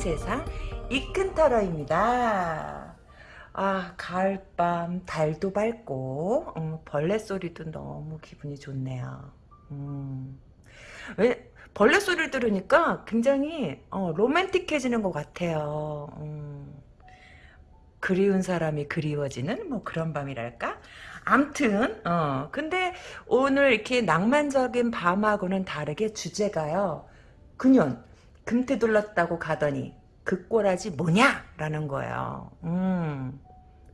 세상 이큰타로입니다. 아 가을밤 달도 밝고 음, 벌레 소리도 너무 기분이 좋네요. 음. 왜 벌레 소리를 들으니까 굉장히 어, 로맨틱해지는 것 같아요. 음. 그리운 사람이 그리워지는 뭐 그런 밤이랄까? 암튼 어 근데 오늘 이렇게 낭만적인 밤하고는 다르게 주제가요. 그년 금태 둘렀다고 가더니 그 꼬라지 뭐냐? 라는 거예요. 음.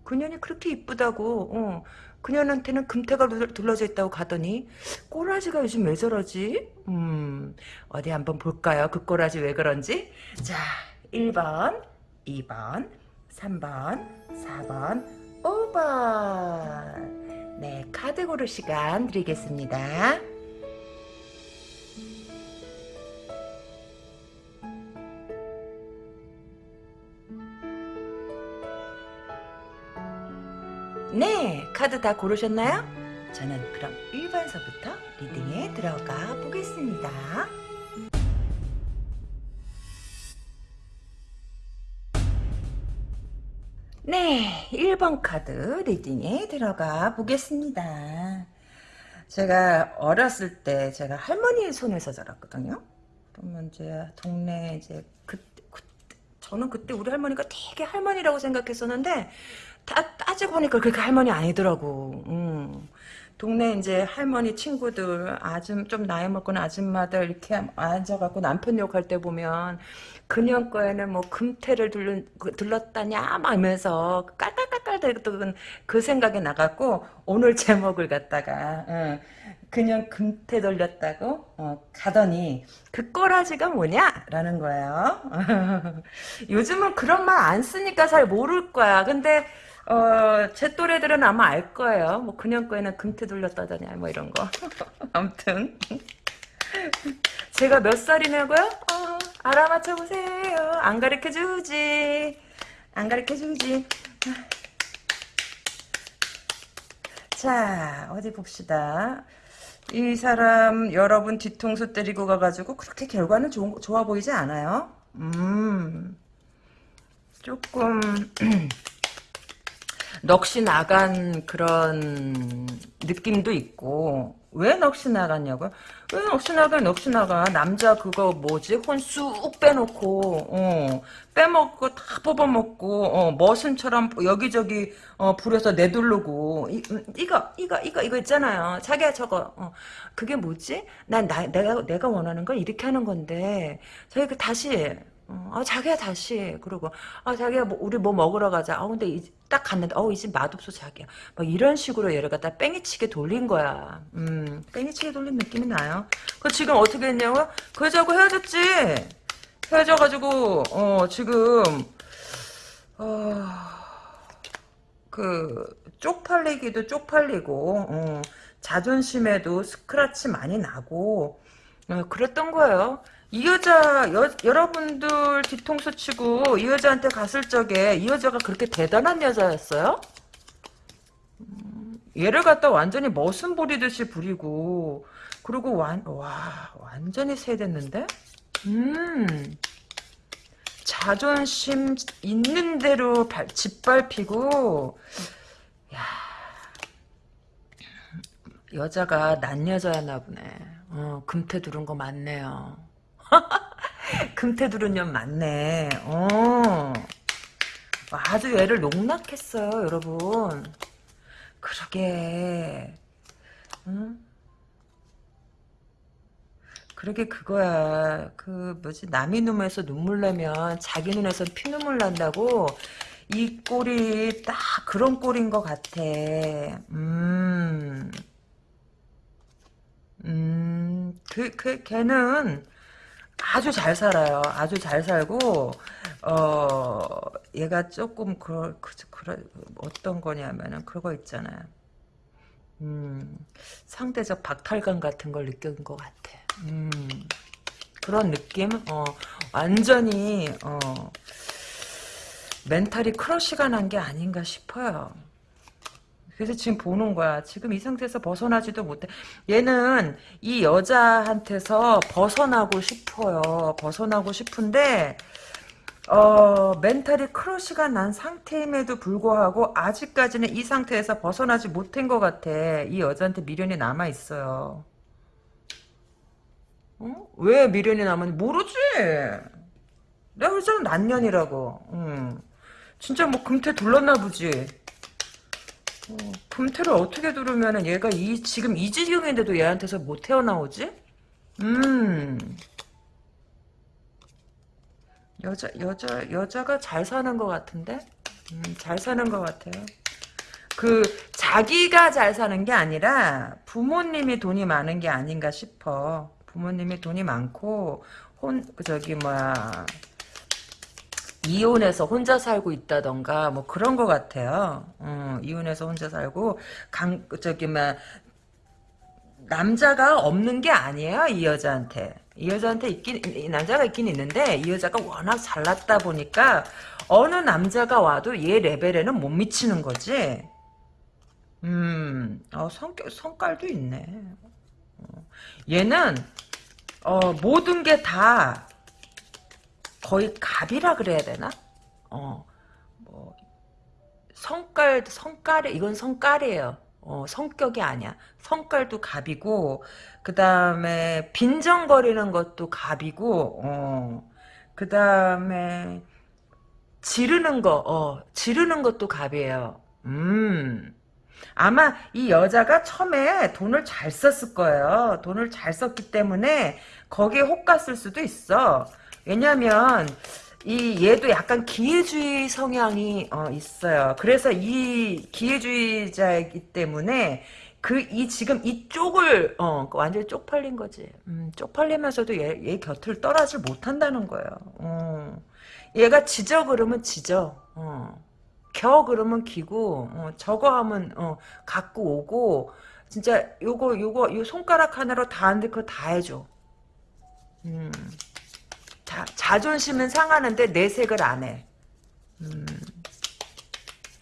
그년이 그렇게 이쁘다고 어. 그년한테는 금태가 둘러져 있다고 가더니 꼬라지가 요즘 왜 저러지? 음. 어디 한번 볼까요? 그 꼬라지 왜 그런지? 자 1번 2번 3번 4번 5번 네 카드 고를 시간 드리겠습니다. 네, 카드 다 고르셨나요? 저는 그럼 1번서부터 리딩에 들어가 보겠습니다. 네, 1번 카드 리딩에 들어가 보겠습니다. 제가 어렸을 때 제가 할머니 손에서 자랐거든요. 그러면 이제 동네 이제 그, 그 저는 그때 우리 할머니가 되게 할머니라고 생각했었는데 따, 따지고 보니까 그렇게 할머니 아니더라고. 음. 동네 이제 할머니 친구들 아줌 좀 나이 먹은 아줌마들 이렇게 앉아갖고 남편 욕할 때 보면 그년 거에는 뭐 금태를 둘러, 들렀다냐 막 이러면서 깔깔깔깔 대던 그 생각이 나갖고 오늘 제목을 갖다가 어, 그년 금태 돌렸다고 어, 가더니 그 꼬라지가 뭐냐 라는 거예요 요즘은 그런 말 안 쓰니까 잘 모를 거야 근데 어, 제 또래들은 아마 알 거예요. 뭐, 그냥 거에는 금태 돌렸다더냐, 뭐 이런 거. 아무튼. 제가 몇 살이냐고요? 어, 알아맞혀 보세요. 안 가르쳐 주지. 안 가르쳐 주지. 자, 어디 봅시다. 이 사람 여러분 뒤통수 때리고 가가지고 그렇게 결과는 좋, 좋아 보이지 않아요? 음, 조금 넋이 나간 그런 느낌도 있고. 왜 넋이 나갔냐고요? 왜 넋이 나가 넋이 나가 남자 그거 뭐지? 혼 쑥 빼놓고 어, 빼먹고 다 뽑아먹고 어, 머슴처럼 여기저기 어, 불에서 내두르고. 이, 음, 이거 이거 이거 이거 있잖아요. 자기야 저거. 어, 그게 뭐지? 난 나, 내가 내가 원하는 건 이렇게 하는 건데. 저희 그 다시 어, 아, 자기야 다시 그러고 아 자기야 뭐, 우리 뭐 먹으러 가자. 아 근데 이, 딱 갔는데 어 이 집 맛없어 자기야. 막 이런 식으로 얘를 갖다 뺑이치게 돌린 거야. 음 뺑이치게 돌린 느낌이 나요. 그 지금 어떻게 했냐고? 그 여자하고 헤어졌지. 헤어져가지고 어 지금 어그 쪽팔리기도 쪽팔리고 어, 자존심에도 스크라치 많이 나고 어, 그랬던 거예요 이 여자 여, 여러분들 뒤통수 치고 이 여자한테 갔을 적에 이 여자가 그렇게 대단한 여자였어요? 음, 얘를 갖다 완전히 머슴 부리듯이 부리고 그리고 완, 와 완전히 세됐는데? 음 자존심 있는 대로 발, 짓밟히고 야 여자가 난 여자였나 보네 어, 금태 두른 거 맞네요 금태두른 년 맞네. 어. 아주 얘를 농락했어요, 여러분. 그러게. 응? 그러게 그거야. 그 뭐지 남의 눈에서 눈물 나면 자기 눈에서 피눈물 난다고 이 꼴이 딱 그런 꼴인 것 같아. 음. 음, 그, 그, 걔는, 아주 잘 살아요. 아주 잘 살고 어 얘가 조금 그럴 그, 그럴 어떤 거냐면은 그거 있잖아요. 음 상대적 박탈감 같은 걸 느낀 것 같아. 음 그런 느낌? 어 완전히 어 mental이 crush가 난 게 아닌가 싶어요. 그래서 지금 보는 거야. 지금 이 상태에서 벗어나지도 못해. 얘는 이 여자한테서 벗어나고 싶어요. 벗어나고 싶은데 어, mental이 crush가 난 상태임에도 불구하고 아직까지는 이 상태에서 벗어나지 못한 것 같아. 이 여자한테 미련이 남아 있어요. 어? 왜 미련이 남았는지 모르지. 내가 그랬잖아 난년이라고. 응. 진짜 뭐 금태 둘렀나 보지. 어, 금태를 어떻게 두르면은 얘가 이 지금 이 지경인데도 얘한테서 못 태어나오지? 음. 여자 여자 여자가 잘 사는 것 같은데? 음, 잘 사는 것 같아요. 그 자기가 잘 사는 게 아니라 부모님이 돈이 많은 게 아닌가 싶어. 부모님이 돈이 많고 혼그 저기 뭐야 이혼해서 혼자 살고 있다던가 뭐 그런 것 같아요. 어, 이혼해서 혼자 살고 강 저기 뭐 남자가 없는 게 아니에요 이 여자한테 이 여자한테 있긴 이 남자가 있긴 있는데 이 여자가 워낙 잘났다 보니까 어느 남자가 와도 얘 레벨에는 못 미치는 거지. 음, 어, 성격 성깔도 있네. 어, 얘는 어, 모든 게 다 거의 갑이라 그래야 되나? 어, 뭐 성깔 성깔이 이건 성깔이에요. 어, 성격이 아니야. 성깔도 갑이고 그 다음에 빈정거리는 것도 갑이고 어, 그 다음에 지르는 거, 어, 지르는 것도 갑이에요. 음. 아마 이 여자가 처음에 돈을 잘 썼을 거예요. 돈을 잘 썼기 때문에 거기에 혹 갔을 수도 있어. 왜냐면 이 얘도 약간 기회주의 성향이 어, 있어요. 그래서 이 기회주의자이기 때문에 그 이 지금 이쪽을 어 완전히 쪽팔린 거지. 음, 쪽팔리면서도 얘, 얘 곁을 떠나질 못한다는 거예요. 어. 얘가 지져 그러면 지져. 어. 겨 그러면 기고 어, 저거 하면 어, 갖고 오고 진짜 요거 요거 요 손가락 하나로 다 하는데 그거 다 해줘. 음. 자, 자존심은 상하는데 내색을 안 해. 음,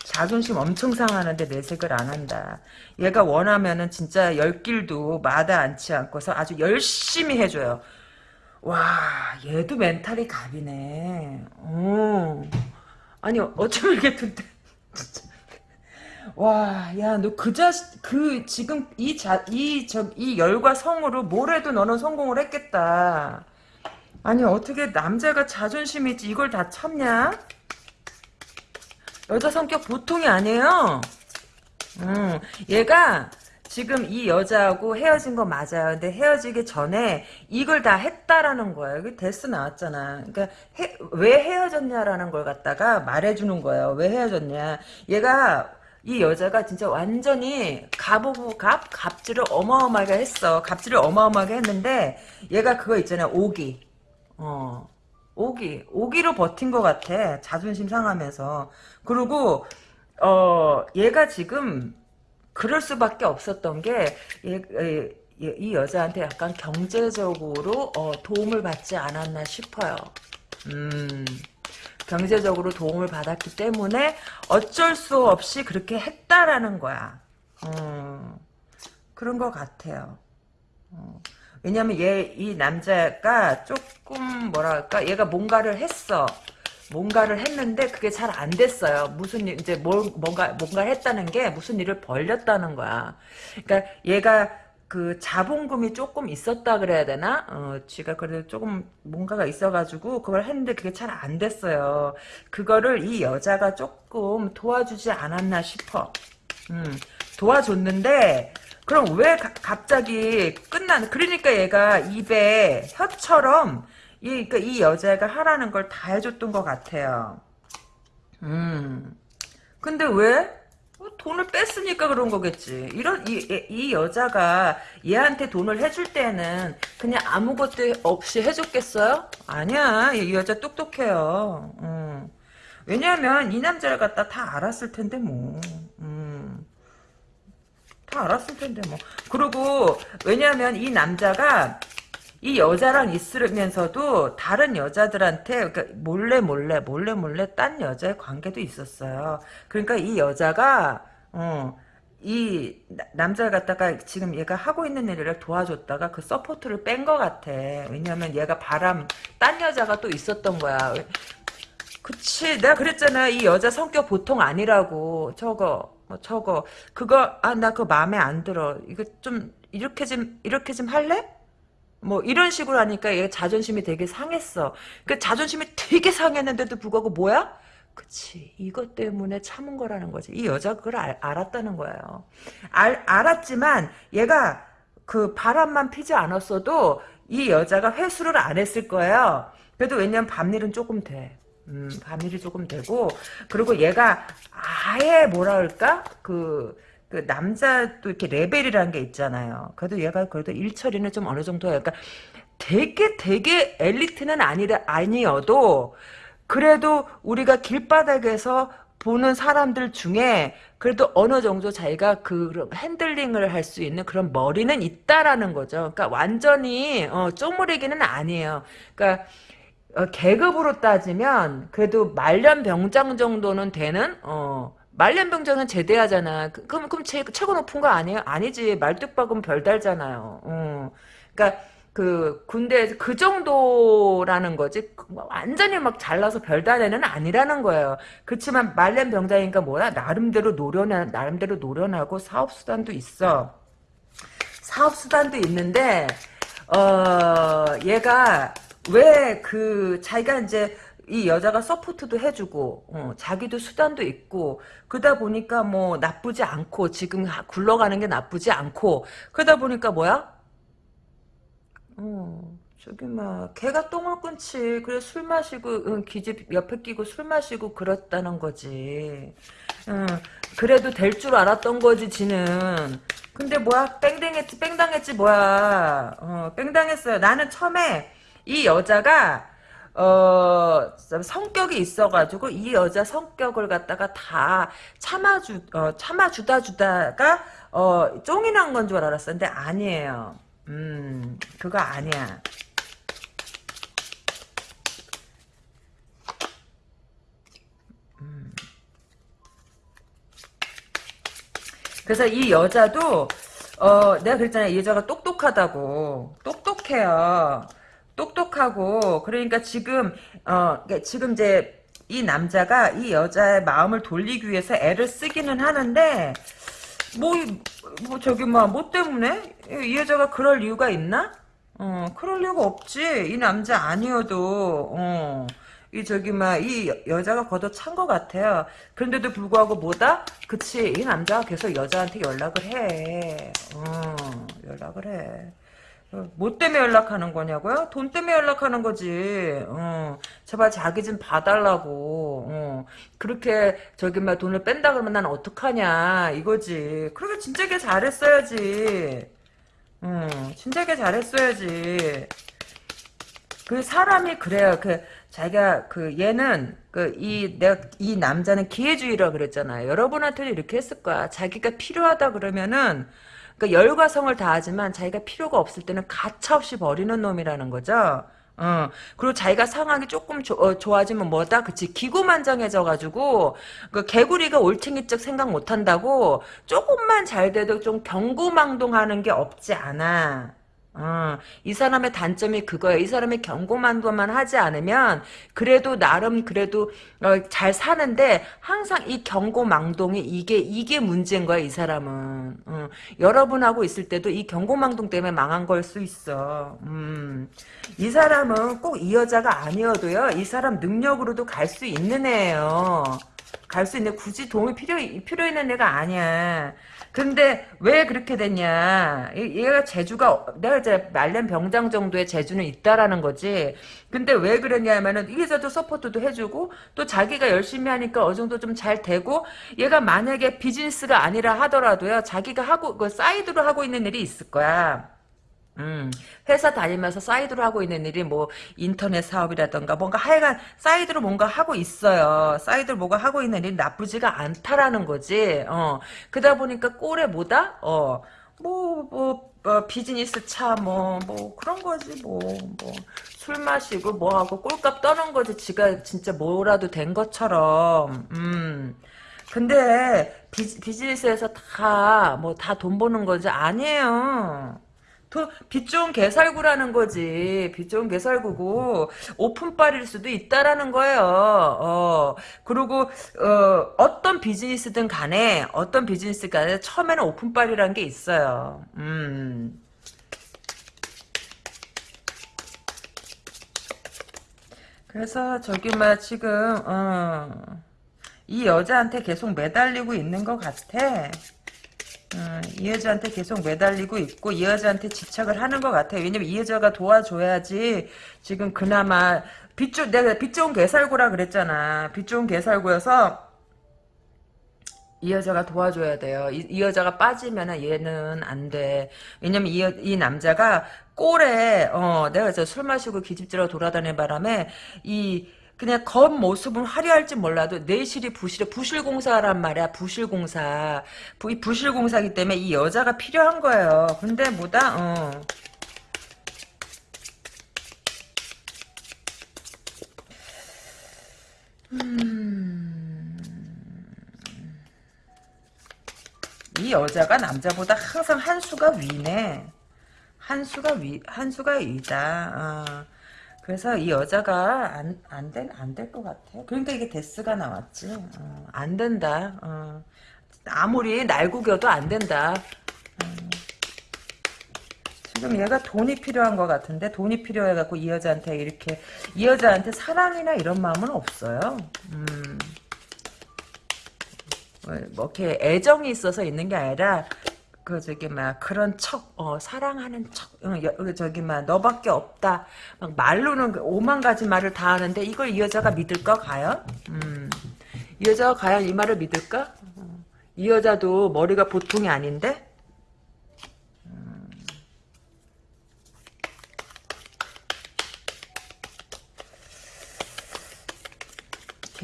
자존심 엄청 상하는데 내색을 안 한다. 얘가 원하면은 진짜 열 길도 마다 않지 않고서 아주 열심히 해줘요. 와, 얘도 멘탈이 갑이네. 어. 아니, 어쩌면 이렇게 듣대. 와, 야, 너 그 자, 그, 지금 이 자, 이, 저, 이 열과 성으로 뭘 해도 너는 성공을 했겠다. 아니 어떻게 남자가 자존심이 있지 이걸 다 참냐? 여자 성격 보통이 아니에요. 음, 얘가 지금 이 여자하고 헤어진 거 맞아요. 근데 헤어지기 전에 이걸 다 했다라는 거예요. 이게 데스 나왔잖아. 그러니까 해, 왜 헤어졌냐라는 걸 갖다가 말해주는 거예요. 왜 헤어졌냐. 얘가 이 여자가 진짜 완전히 갑오고 갑 갑질을 어마어마하게 했어. 갑질을 어마어마하게 했는데 얘가 그거 있잖아요. 오기. 어. 오기. 오기로 버틴 것 같아. 자존심 상하면서. 그리고, 어, 얘가 지금, 그럴 수밖에 없었던 게, 얘, 얘, 이 여자한테 약간 경제적으로, 어, 도움을 받지 않았나 싶어요. 음. 경제적으로 도움을 받았기 때문에 어쩔 수 없이 그렇게 했다라는 거야. 어, 그런 것 같아요. 어. 왜냐면 얘 이 남자가 조금 뭐랄까 얘가 뭔가를 했어. 뭔가를 했는데 그게 잘 안 됐어요. 무슨 일, 이제 뭘 뭔가 뭔가를 했다는 게 무슨 일을 벌렸다는 거야. 그러니까 얘가 그 자본금이 조금 있었다 그래야 되나? 어, 지가 그래도 조금 뭔가가 있어가지고 그걸 했는데 그게 잘 안 됐어요. 그거를 이 여자가 조금 도와주지 않았나 싶어. 음, 도와줬는데 그럼 왜 가, 갑자기 끝나는 그러니까 얘가 입에 혀처럼 이, 그러니까 이 여자가 하라는 걸 다 해줬던 것 같아요. 음. 근데 왜? 어, 돈을 뺐으니까 그런 거겠지. 이런 이, 이 여자가 얘한테 돈을 해줄 때는 그냥 아무것도 없이 해줬겠어요? 아니야. 이 여자 똑똑해요. 음. 왜냐하면 이 남자를 갖다 다 알았을 텐데 뭐. 음. 다 알았을 텐데 뭐. 그리고 왜냐하면 이 남자가 이 여자랑 있으면서도 다른 여자들한테 그러니까 몰래 몰래 몰래 몰래 딴 여자의 관계도 있었어요. 그러니까 이 여자가 어, 이 남자를 갖다가 지금 얘가 하고 있는 일을 도와줬다가 그 support를 뺀 것 같아. 왜냐면 얘가 바람 딴 여자가 또 있었던 거야. 그치 내가 그랬잖아 이 여자 성격 보통 아니라고 저거 뭐 저거 그거 아 나 그거 마음에 안 들어 이거 좀 이렇게 좀 이렇게 좀 할래? 뭐 이런 식으로 하니까 얘 자존심이 되게 상했어. 그 자존심이 되게 상했는데도 불구하고 뭐야? 그치 이것 때문에 참은 거라는 거지. 이 여자 그걸 알, 알았다는 거예요. 알, 알았지만 얘가 그 바람만 피지 않았어도 이 여자가 회수를 안 했을 거예요. 그래도 왜냐면 밤일은 조금 돼. 음, 밤일이 조금 되고 그리고 얘가 아예 뭐라 할까? 그, 그 남자도 이렇게 레벨이라는 게 있잖아요. 그래도 얘가 그래도 일처리는 좀 어느 정도 그러니까 되게 되게 엘리트는 아니라 아니어도 그래도 우리가 길바닥에서 보는 사람들 중에 그래도 어느 정도 자기가 그 핸들링을 할 수 있는 그런 머리는 있다라는 거죠. 그러니까 완전히 어, 쪼무레기는 아니에요. 그러니까 어, 계급으로 따지면 그래도 말년병장 정도는 되는 어 말년병장은 제대하잖아. 그, 그럼 그럼 제, 최고 높은 거 아니에요? 아니지. 말뚝박으면 별달잖아요. 어. 그러니까 그 군대에서 그 정도라는 거지 뭐 완전히 막 잘나서 별다래는 아니라는 거예요. 그렇지만 말년 병장이니까 뭐야 나름대로 노련한 나름대로 노련하고 사업 수단도 있어. 사업 수단도 있는데 어 얘가 왜 그 자기가 이제 이 여자가 서포트도 해주고 어, 자기도 수단도 있고 그러다 보니까 뭐 나쁘지 않고 지금 굴러가는 게 나쁘지 않고 그러다 보니까 뭐야? 어 저기 막 개가 똥을 끊지 그래 술 마시고 응, 기집 옆에 끼고 술 마시고 그랬다는 거지. 응, 그래도 될 줄 알았던 거지 지는. 근데 뭐야? 뺑당했지 뺑당했지 뭐야? 어, 뺑당했어요. 나는 처음에 이 여자가 어 성격이 있어가지고 이 여자 성격을 갖다가 다 참아주 어, 참아주다 주다가 어 쫑이 난 건 줄 알았었는데 아니에요. 음 그거 아니야. 음. 그래서 이 여자도 어 내가 그랬잖아 이 여자가 똑똑하다고 똑똑해요. 똑똑하고 그러니까 지금 어 그러니까 지금 이제 이 남자가 이 여자의 마음을 돌리기 위해서 애를 쓰기는 하는데 뭐, 뭐 저기 뭐, 뭐 때문에 이 여자가 그럴 이유가 있나? 어 그럴 이유가 없지 이 남자 아니어도 어. 이 저기 막 이 여자가 걷어 찬 것 같아요. 그런데도 불구하고 뭐다? 그치 이 남자가 계속 여자한테 연락을 해. 어 연락을 해. 뭐 때문에 연락하는 거냐고요? 돈 때문에 연락하는 거지. 어, 제발 자기 좀 봐달라고. 어, 그렇게 저기 막 돈을 뺀다 그러면 난 어떡하냐 이거지. 그러게 진작에 잘했어야지. 어, 진작에 잘했어야지. 그 사람이 그래요. 그 자기가 그 얘는 그 이 내가 이 남자는 기회주의라 그랬잖아요. 여러분한테도 이렇게 했을 거야. 자기가 필요하다 그러면은 그러니까 열과 성을 다하지만 자기가 필요가 없을 때는 가차없이 버리는 놈이라는 거죠. 어, 그리고 자기가 상황이 조금 조, 어, 좋아지면 뭐다? 그치. 기고만장해져가지고, 그 개구리가 올챙이적 생각 못한다고, 조금만 잘 돼도 좀 경고망동하는 게 없지 않아. 어, 이 사람의 단점이 그거야. 이 사람이 경고만도만 하지 않으면 그래도 나름 그래도 어, 잘 사는데 항상 이 경고망동이 이게 이게 문제인 거야. 이 사람은 어, 여러분하고 있을 때도 이 경고망동 때문에 망한 걸 수 있어. 음, 이 사람은 꼭 이 여자가 아니어도요. 이 사람 능력으로도 갈 수 있는 애예요. 갈 수 있는 굳이 도움이 필요 필요 있는 애가 아니야. 근데 왜 그렇게 됐냐? 얘가 재주가 내가 이제 말년 병장 정도의 재주는 있다라는 거지. 근데 왜 그러냐면은 여기서도 support도 해주고 또 자기가 열심히 하니까 어느 정도 좀 잘 되고 얘가 만약에 비즈니스가 아니라 하더라도요 자기가 하고 그 사이드로 하고 있는 일이 있을 거야. 음, 회사 다니면서 사이드로 하고 있는 일이 뭐 인터넷 사업이라던가 뭔가 하여간 사이드로 뭔가 하고 있어요. 사이드로 뭔가 하고 있는 일이 나쁘지가 않다라는 거지. 어, 그러다 보니까 꼴에 뭐다? 어, 뭐, 뭐, 뭐 비즈니스 차, 뭐, 뭐, 그런 거지, 뭐, 뭐, 술 마시고, 뭐 하고, 꼴값 떠는 거지, 지가 진짜 뭐라도 된 것처럼, 음. 근데, 비, 비즈니스에서 다, 뭐, 다 돈 버는 거지? 아니에요. 돈, 빚 좋은 개살구라는 거지. 빚 좋은 개살구고, 오픈빨일 수도 있다라는 거예요. 어, 그리고, 어, 어떤 비즈니스든 간에, 어떤 비즈니스 간에 처음에는 오픈빨이라는 게 있어요. 음. 그래서 저기 막 지금 어, 이 여자한테 계속 매달리고 있는 것 같아. 어, 이 여자한테 계속 매달리고 있고 이 여자한테 집착을 하는 것 같아. 왜냐면 이 여자가 도와줘야지 지금 그나마 빚좋 내가 빚 좋은 개살구라 그랬잖아. 빚 좋은 개살구여서 이 여자가 도와줘야 돼요. 이, 이 여자가 빠지면 얘는 안 돼. 왜냐면 이, 여- 이 남자가 꼴에 어 내가 저 술 마시고 기집질하고 돌아다니는 바람에 이 그냥 겉모습은 화려할지 몰라도 내실이 부실해 부실공사란 말이야 부실공사 부, 이 부실공사기 때문에 이 여자가 필요한 거예요 근데 뭐다 어. 음. 이 여자가 남자보다 항상 한 수가 위네 한 수가 위, 한 수가 위다. 어. 그래서 이 여자가 안, 안 된, 안 될 것 같아. 그러니까 이게 데스가 나왔지. 어, 안 된다. 어. 아무리 날 구겨도 안 된다. 어. 지금 얘가 돈이 필요한 것 같은데, 돈이 필요해갖고 이 여자한테 이렇게, 이 여자한테 사랑이나 이런 마음은 없어요. 음. 뭐, 뭐 이렇게 애정이 있어서 있는 게 아니라, 그 저기 막 그런 척, 어, 사랑하는 척, 어, 저기 막 너밖에 없다. 막 말로는 그 오만 가지 말을 다 하는데 이걸 이 여자가 믿을까 과연? 음, 이 여자가 과연 이 말을 믿을까? 어, 이 여자도 머리가 보통이 아닌데?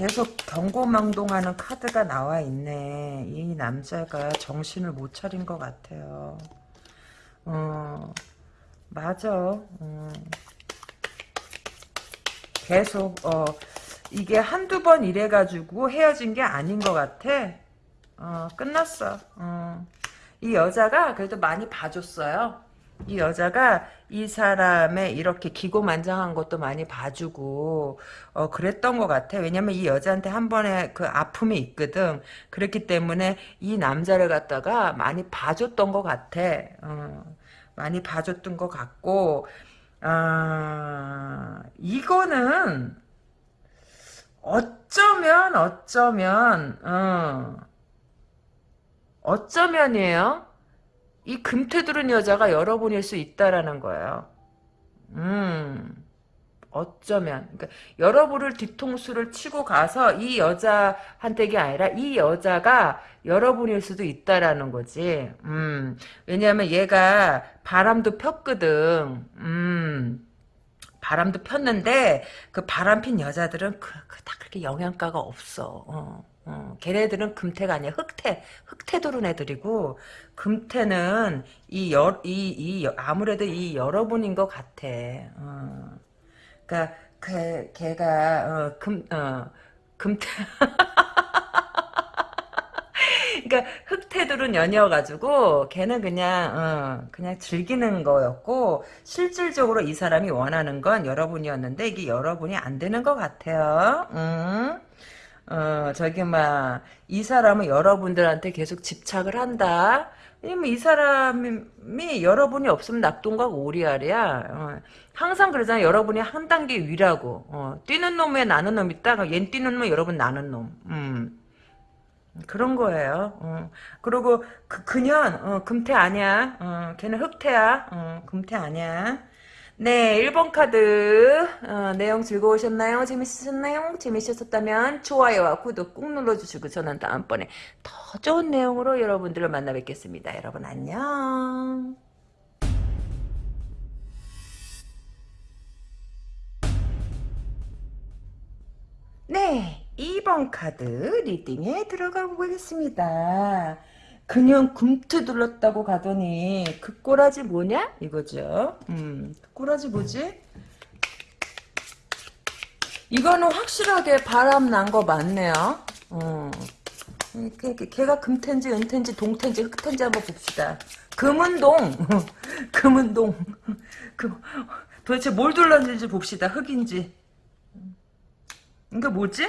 계속 경고망동하는 카드가 나와 있네. 이 남자가 정신을 못 차린 것 같아요. 어, 맞아. 어. 계속, 어, 이게 한두 번 이래가지고 헤어진 게 아닌 것 같아. 어, 끝났어. 어. 이 여자가 그래도 많이 봐줬어요. 이 여자가 이 사람의 이렇게 기고만장한 것도 많이 봐주고 어 그랬던 것 같아. 왜냐면 이 여자한테 한 번에 그 아픔이 있거든. 그렇기 때문에 이 남자를 갖다가 많이 봐줬던 것 같아. 어, 많이 봐줬던 것 같고 아 이거는 어쩌면 어쩌면 어, 어쩌면이에요. 이 금태두른 여자가 여러분일 수 있다라는 거예요. 음, 어쩌면. 그러니까 여러분을 뒤통수를 치고 가서 이 여자한테가 아니라 이 여자가 여러분일 수도 있다라는 거지. 음, 왜냐하면 얘가 바람도 폈거든. 음, 바람도 폈는데 그 바람 핀 여자들은 그, 그닥 그렇게 영양가가 없어. 어. 어, 걔네들은 금태가 아니야. 흑태. 흑태 도른 애들이고, 금태는 이 여, 이, 이, 아무래도 이 여러분인 것 같아. 어. 그니까, 걔, 걔가, 어, 금, 어, 금태. 그러니까 흑태들은 연이어가지고 걔는 그냥 어, 그냥 즐기는 거였고 실질적으로 이 사람이 원하는 건 여러분이었는데 이게 여러분이 안 되는 것 같아요. 음. 어, 저기, 막, 이 사람은 여러분들한테 계속 집착을 한다. 왜냐면 이 사람이 여러분이 없으면 낙동강 오리알이야. 어, 항상 그러잖아. 여러분이 한 단계 위라고. 어, 뛰는 놈에 나는 놈 있다. 얜 뛰는 놈에 여러분 나는 놈. 음. 그런 거예요. 어. 그리고 그, 그년 어, 금태 아니야. 어, 걔는 흑태야. 어, 금태 아니야. 네, 1번 카드 어, 내용 즐거우셨나요? 재밌으셨나요? 재밌으셨다면 좋아요와 구독 꾹 눌러주시고 저는 다음번에 더 좋은 내용으로 여러분들을 만나 뵙겠습니다. 여러분 안녕. 네, 2번 카드 리딩에 들어가 보겠습니다. 그냥 금트 둘렀다고 가더니 그 꼬라지 뭐냐? 이거죠. 음, 그 꼬라지 뭐지? 이거는 확실하게 바람 난 거 맞네요. 어, 걔가 금텐지 은텐지 동텐지 흑텐지 한번 봅시다. 금은동 금은동 그 도대체 뭘 둘렀는지 봅시다. 흑인지 이게 뭐지?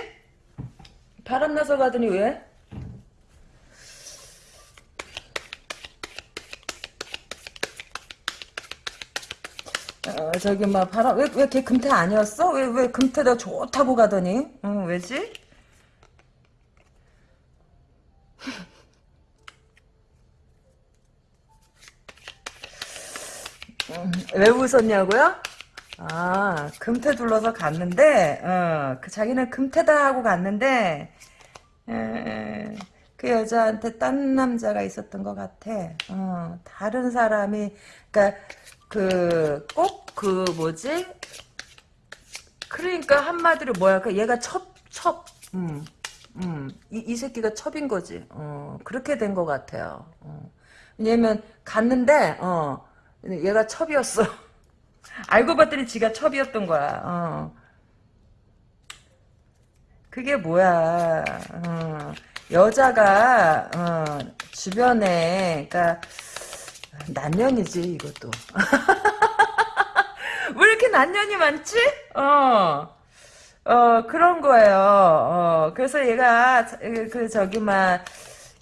바람 나서 가더니 왜? 어, 저기 막 바람 왜왜 걔 금태 아니었어? 왜 왜 금태가 좋다고 가더니? 어, 왜지? 음, 왜 웃었냐고요? 아, 금태 둘러서 갔는데, 어, 그 자기는 금태다 하고 갔는데, 에, 그 여자한테 딴 남자가 있었던 것 같아. 어, 다른 사람이, 그니까, 그, 꼭, 그, 뭐지? 그러니까 한마디로 뭐야, 그 얘가 첩, 첩, 음, 음, 이, 이 새끼가 첩인 거지. 어, 그렇게 된 것 같아요. 어. 왜냐면, 갔는데, 어, 얘가 첩이었어. 알고 봤더니 지가 첩이었던 거야. 어. 그게 뭐야. 어. 여자가 어, 주변에 그러니까 난년이지 이것도. 왜 이렇게 난년이 많지? 어. 어 그런 거예요. 어 그래서 얘가 그 저기 막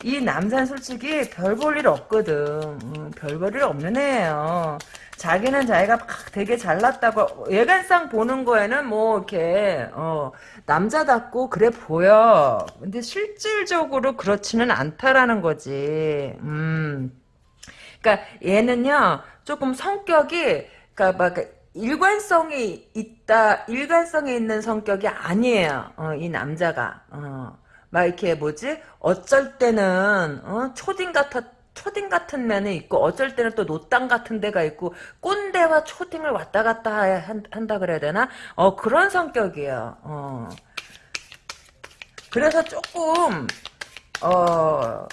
이 남자는 솔직히 별 볼 일 없거든. 음, 별볼 일 없는 애예요. 자기는 자기가 막 되게 잘났다고 외관상 보는 거에는 뭐 이렇게 어, 남자답고 그래 보여. 근데 실질적으로 그렇지는 않다라는 거지. 음. 그러니까 얘는요 조금 성격이 그러니까 막 일관성이 있다 일관성이 있는 성격이 아니에요. 어, 이 남자가. 어. 막 이렇게 뭐지? 어쩔 때는 어? 초딩 같아 초딩 같은 면이 있고 어쩔 때는 또 노땅 같은 데가 있고 꼰대와 초딩을 왔다 갔다 한, 다 그래야 되나? 어 그런 성격이에요. 어. 그래서 조금 어.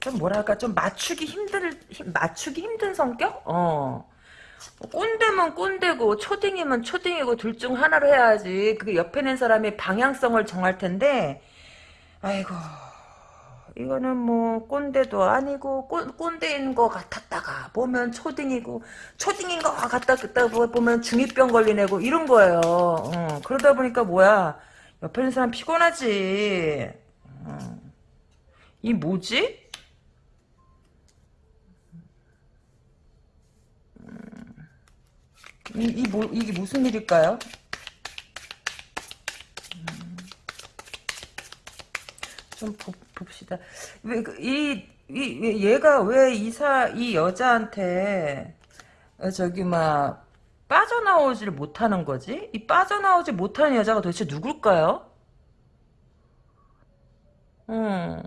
좀 뭐랄까 좀 맞추기 힘들 맞추기 힘든 성격? 어. 꼰대면 꼰대고 초딩이면 초딩이고 둘 중 하나로 해야지. 그 옆에 있는 사람이 방향성을 정할 텐데 아이고 이거는 뭐 꼰대도 아니고 꼰, 꼰대인 것 같았다가 보면 초딩이고 초딩인 것 같았다 보면 중2병 걸린 애고 이런 거예요. 어, 그러다 보니까 뭐야 옆에 있는 사람 피곤하지. 어. 이 뭐지? 이, 이 뭐, 이게 무슨 일일까요? 음. 좀 보, 봅시다. 왜, 그, 이, 이, 얘가 왜 이사, 이 여자한테, 어, 저기, 막, 빠져나오지를 못하는 거지? 이 빠져나오지 못하는 여자가 도대체 누굴까요? 음.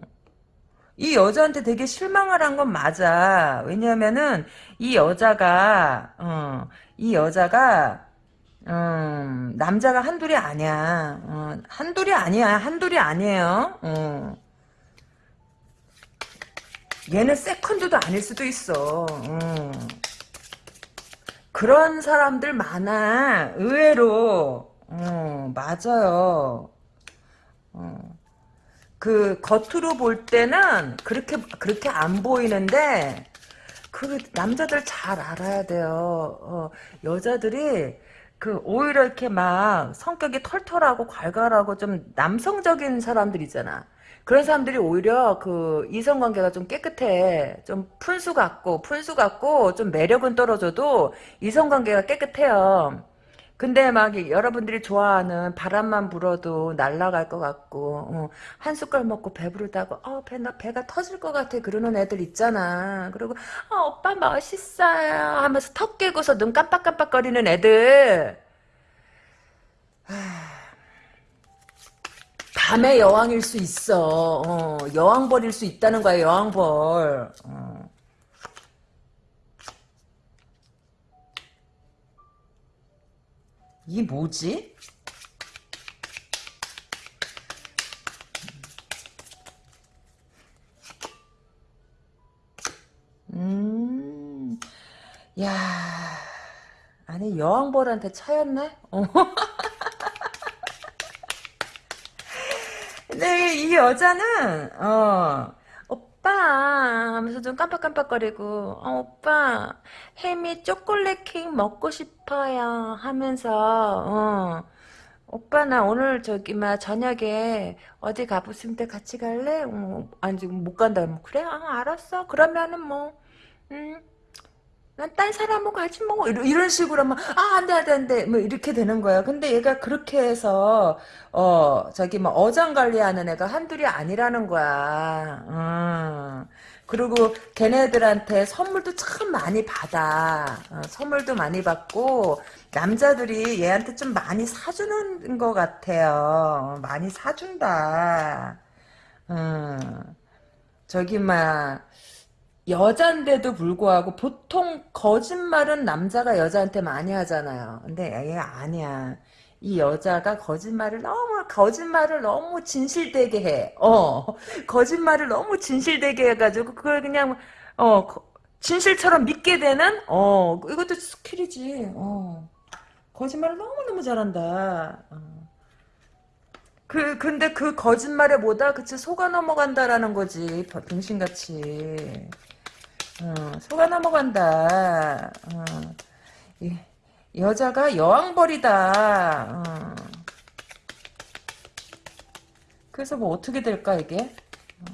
이 여자한테 되게 실망을 한건 맞아. 왜냐면은 이 여자가 어, 이 여자가 음, 남자가 한둘이 아니야. 어, 한둘이 아니야. 한둘이 아니에요. 어. 얘는 세컨드도 아닐 수도 있어. 어. 그런 사람들 많아. 의외로. 어, 맞아요. 어. 그 겉으로 볼 때는 그렇게 그렇게 안 보이는데 그 남자들 잘 알아야 돼요. 어, 여자들이 그 오히려 이렇게 막 성격이 털털하고 괄괄하고 좀 남성적인 사람들이잖아. 그런 사람들이 오히려 그 이성관계가 좀 깨끗해. 좀 푼수 같고 푼수 같고 좀 매력은 떨어져도 이성관계가 깨끗해요. 근데 막 여러분들이 좋아하는 바람만 불어도 날아갈 것 같고 어, 한 숟갈 먹고 배부르다고 어, 배, 나, 배가 터질 것 같아. 그러는 애들 있잖아. 그리고 어, 오빠 멋있어요. 하면서 턱 깨고서 눈 깜빡깜빡거리는 애들. 밤의 여왕일 수 있어. 어, 여왕벌일 수 있다는 거야 여왕벌. 어. 이게 뭐지? 음, 야, 아니 여왕벌한테 차였네? 어. 근데 이 여자는 어 오빠 하면서 좀 깜빡깜빡거리고 어, 오빠 햄이 초콜릿 케이크 먹고 싶어요 하면서 어 오빠 나 오늘 저기 막 저녁에 어디 가보스인데 같이 갈래? 어, 아니 지금 못 간다 뭐 그래? 아 알았어 그러면은 뭐 음. 난딴 사람하고 가지 뭐 이런, 식으로 하면 아 안돼 안돼 안돼. 뭐 이렇게 되는 거야. 근데 얘가 그렇게 해서 어 저기 뭐 어장 관리하는 애가 한둘이 아니라는 거야. 음. 그리고 걔네들한테 선물도 참 많이 받아. 어, 선물도 많이 받고 남자들이 얘한테 좀 많이 사주는 것 같아요. 많이 사준다. 음. 저기 막 여잔데도 불구하고 보통 거짓말은 남자가 여자한테 많이 하잖아요. 근데 얘가 아니야. 이 여자가 거짓말을 너무 거짓말을 너무 진실되게 해. 어 거짓말을 너무 진실되게 해가지고 그걸 그냥 어 진실처럼 믿게 되는 어 이것도 skill이지. 어 거짓말을 너무 너무 잘한다. 어. 그 근데 그 거짓말에 뭐다 그치 속아 넘어간다라는 거지 병신같이. 어, 속아 넘어간다. 어, 이, 여자가 여왕벌이다. 어. 그래서 뭐 어떻게 될까 이게? 어.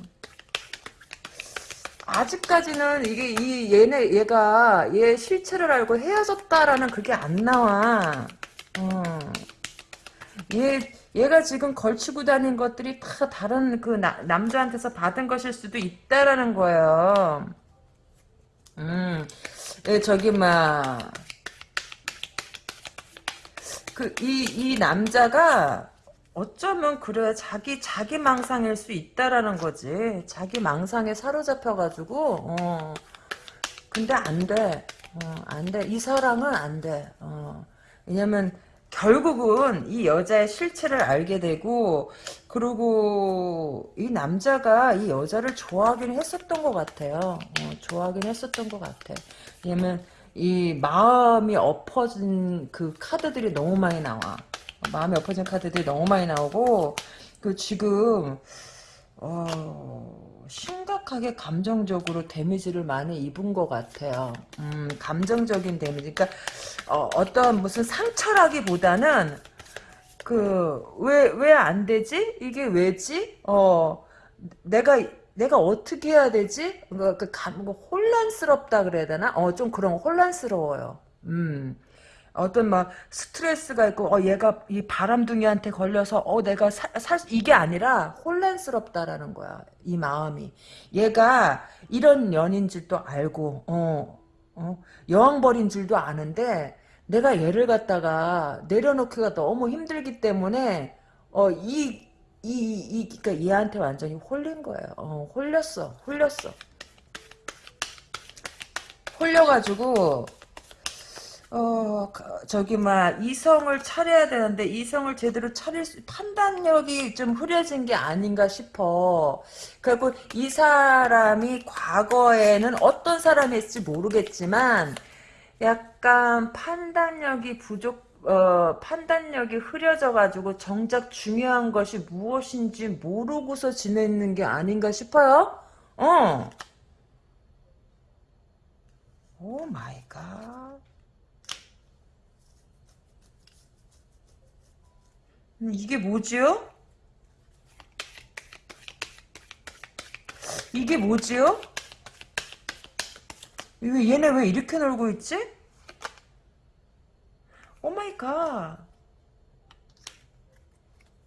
아직까지는 이게 이 얘네 얘가 얘 실체를 알고 헤어졌다라는 그게 안 나와. 어. 얘 얘가 지금 걸치고 다닌 것들이 다 다른 그 나, 남자한테서 받은 것일 수도 있다라는 거예요. 음, 예, 저기, 막, 그, 이, 이 남자가 어쩌면 그래, 자기, 자기 망상일 수 있다라는 거지. 자기 망상에 사로잡혀가지고, 어. 근데 안 돼. 어, 안 돼. 이 사랑은 안 돼. 어. 왜냐면, 결국은 이 여자의 실체를 알게 되고 그리고 이 남자가 이 여자를 좋아하긴 했었던 것 같아요. 어, 좋아하긴 했었던 것 같아. 왜냐면 이 마음이 엎어진 그 카드들이 너무 많이 나와. 마음이 엎어진 카드들이 너무 많이 나오고 그 지금 어... 심각하게 감정적으로 데미지를 많이 입은 것 같아요. 음, 감정적인 데미지. 그러니까 어, 어떤 무슨 상처라기보다는 그 왜 왜 안 되지? 이게 왜지? 어 내가 내가 어떻게 해야 되지? 그, 그, 뭐 혼란스럽다 그래야 되나? 어, 좀 그런 혼란스러워요. 음. 어떤 막 스트레스가 있고 어 얘가 이 바람둥이한테 걸려서 어 내가 살 이게 아니라 혼란스럽다라는 거야 이 마음이 얘가 이런 년인 줄도 알고 어, 어 여왕벌인 줄도 아는데 내가 얘를 갖다가 내려놓기가 너무 힘들기 때문에 어이 이, 이, 그니까 얘한테 완전히 홀린 거예요. 어, 홀렸어. 홀렸어. 홀려가지고, 어 저기 막 이성을 차려야 되는데 이성을 제대로 차릴 수 판단력이 좀 흐려진 게 아닌가 싶어. 그리고 이 사람이 과거에는 어떤 사람이었을지 모르겠지만 약간 판단력이 부족 어, 판단력이 흐려져 가지고 정작 중요한 것이 무엇인지 모르고서 지내는 게 아닌가 싶어요. 어. 오 마이 갓. 음, 이게 뭐지요? 이게 뭐지요? 왜 얘네 왜 이렇게 놀고 있지? 오마이갓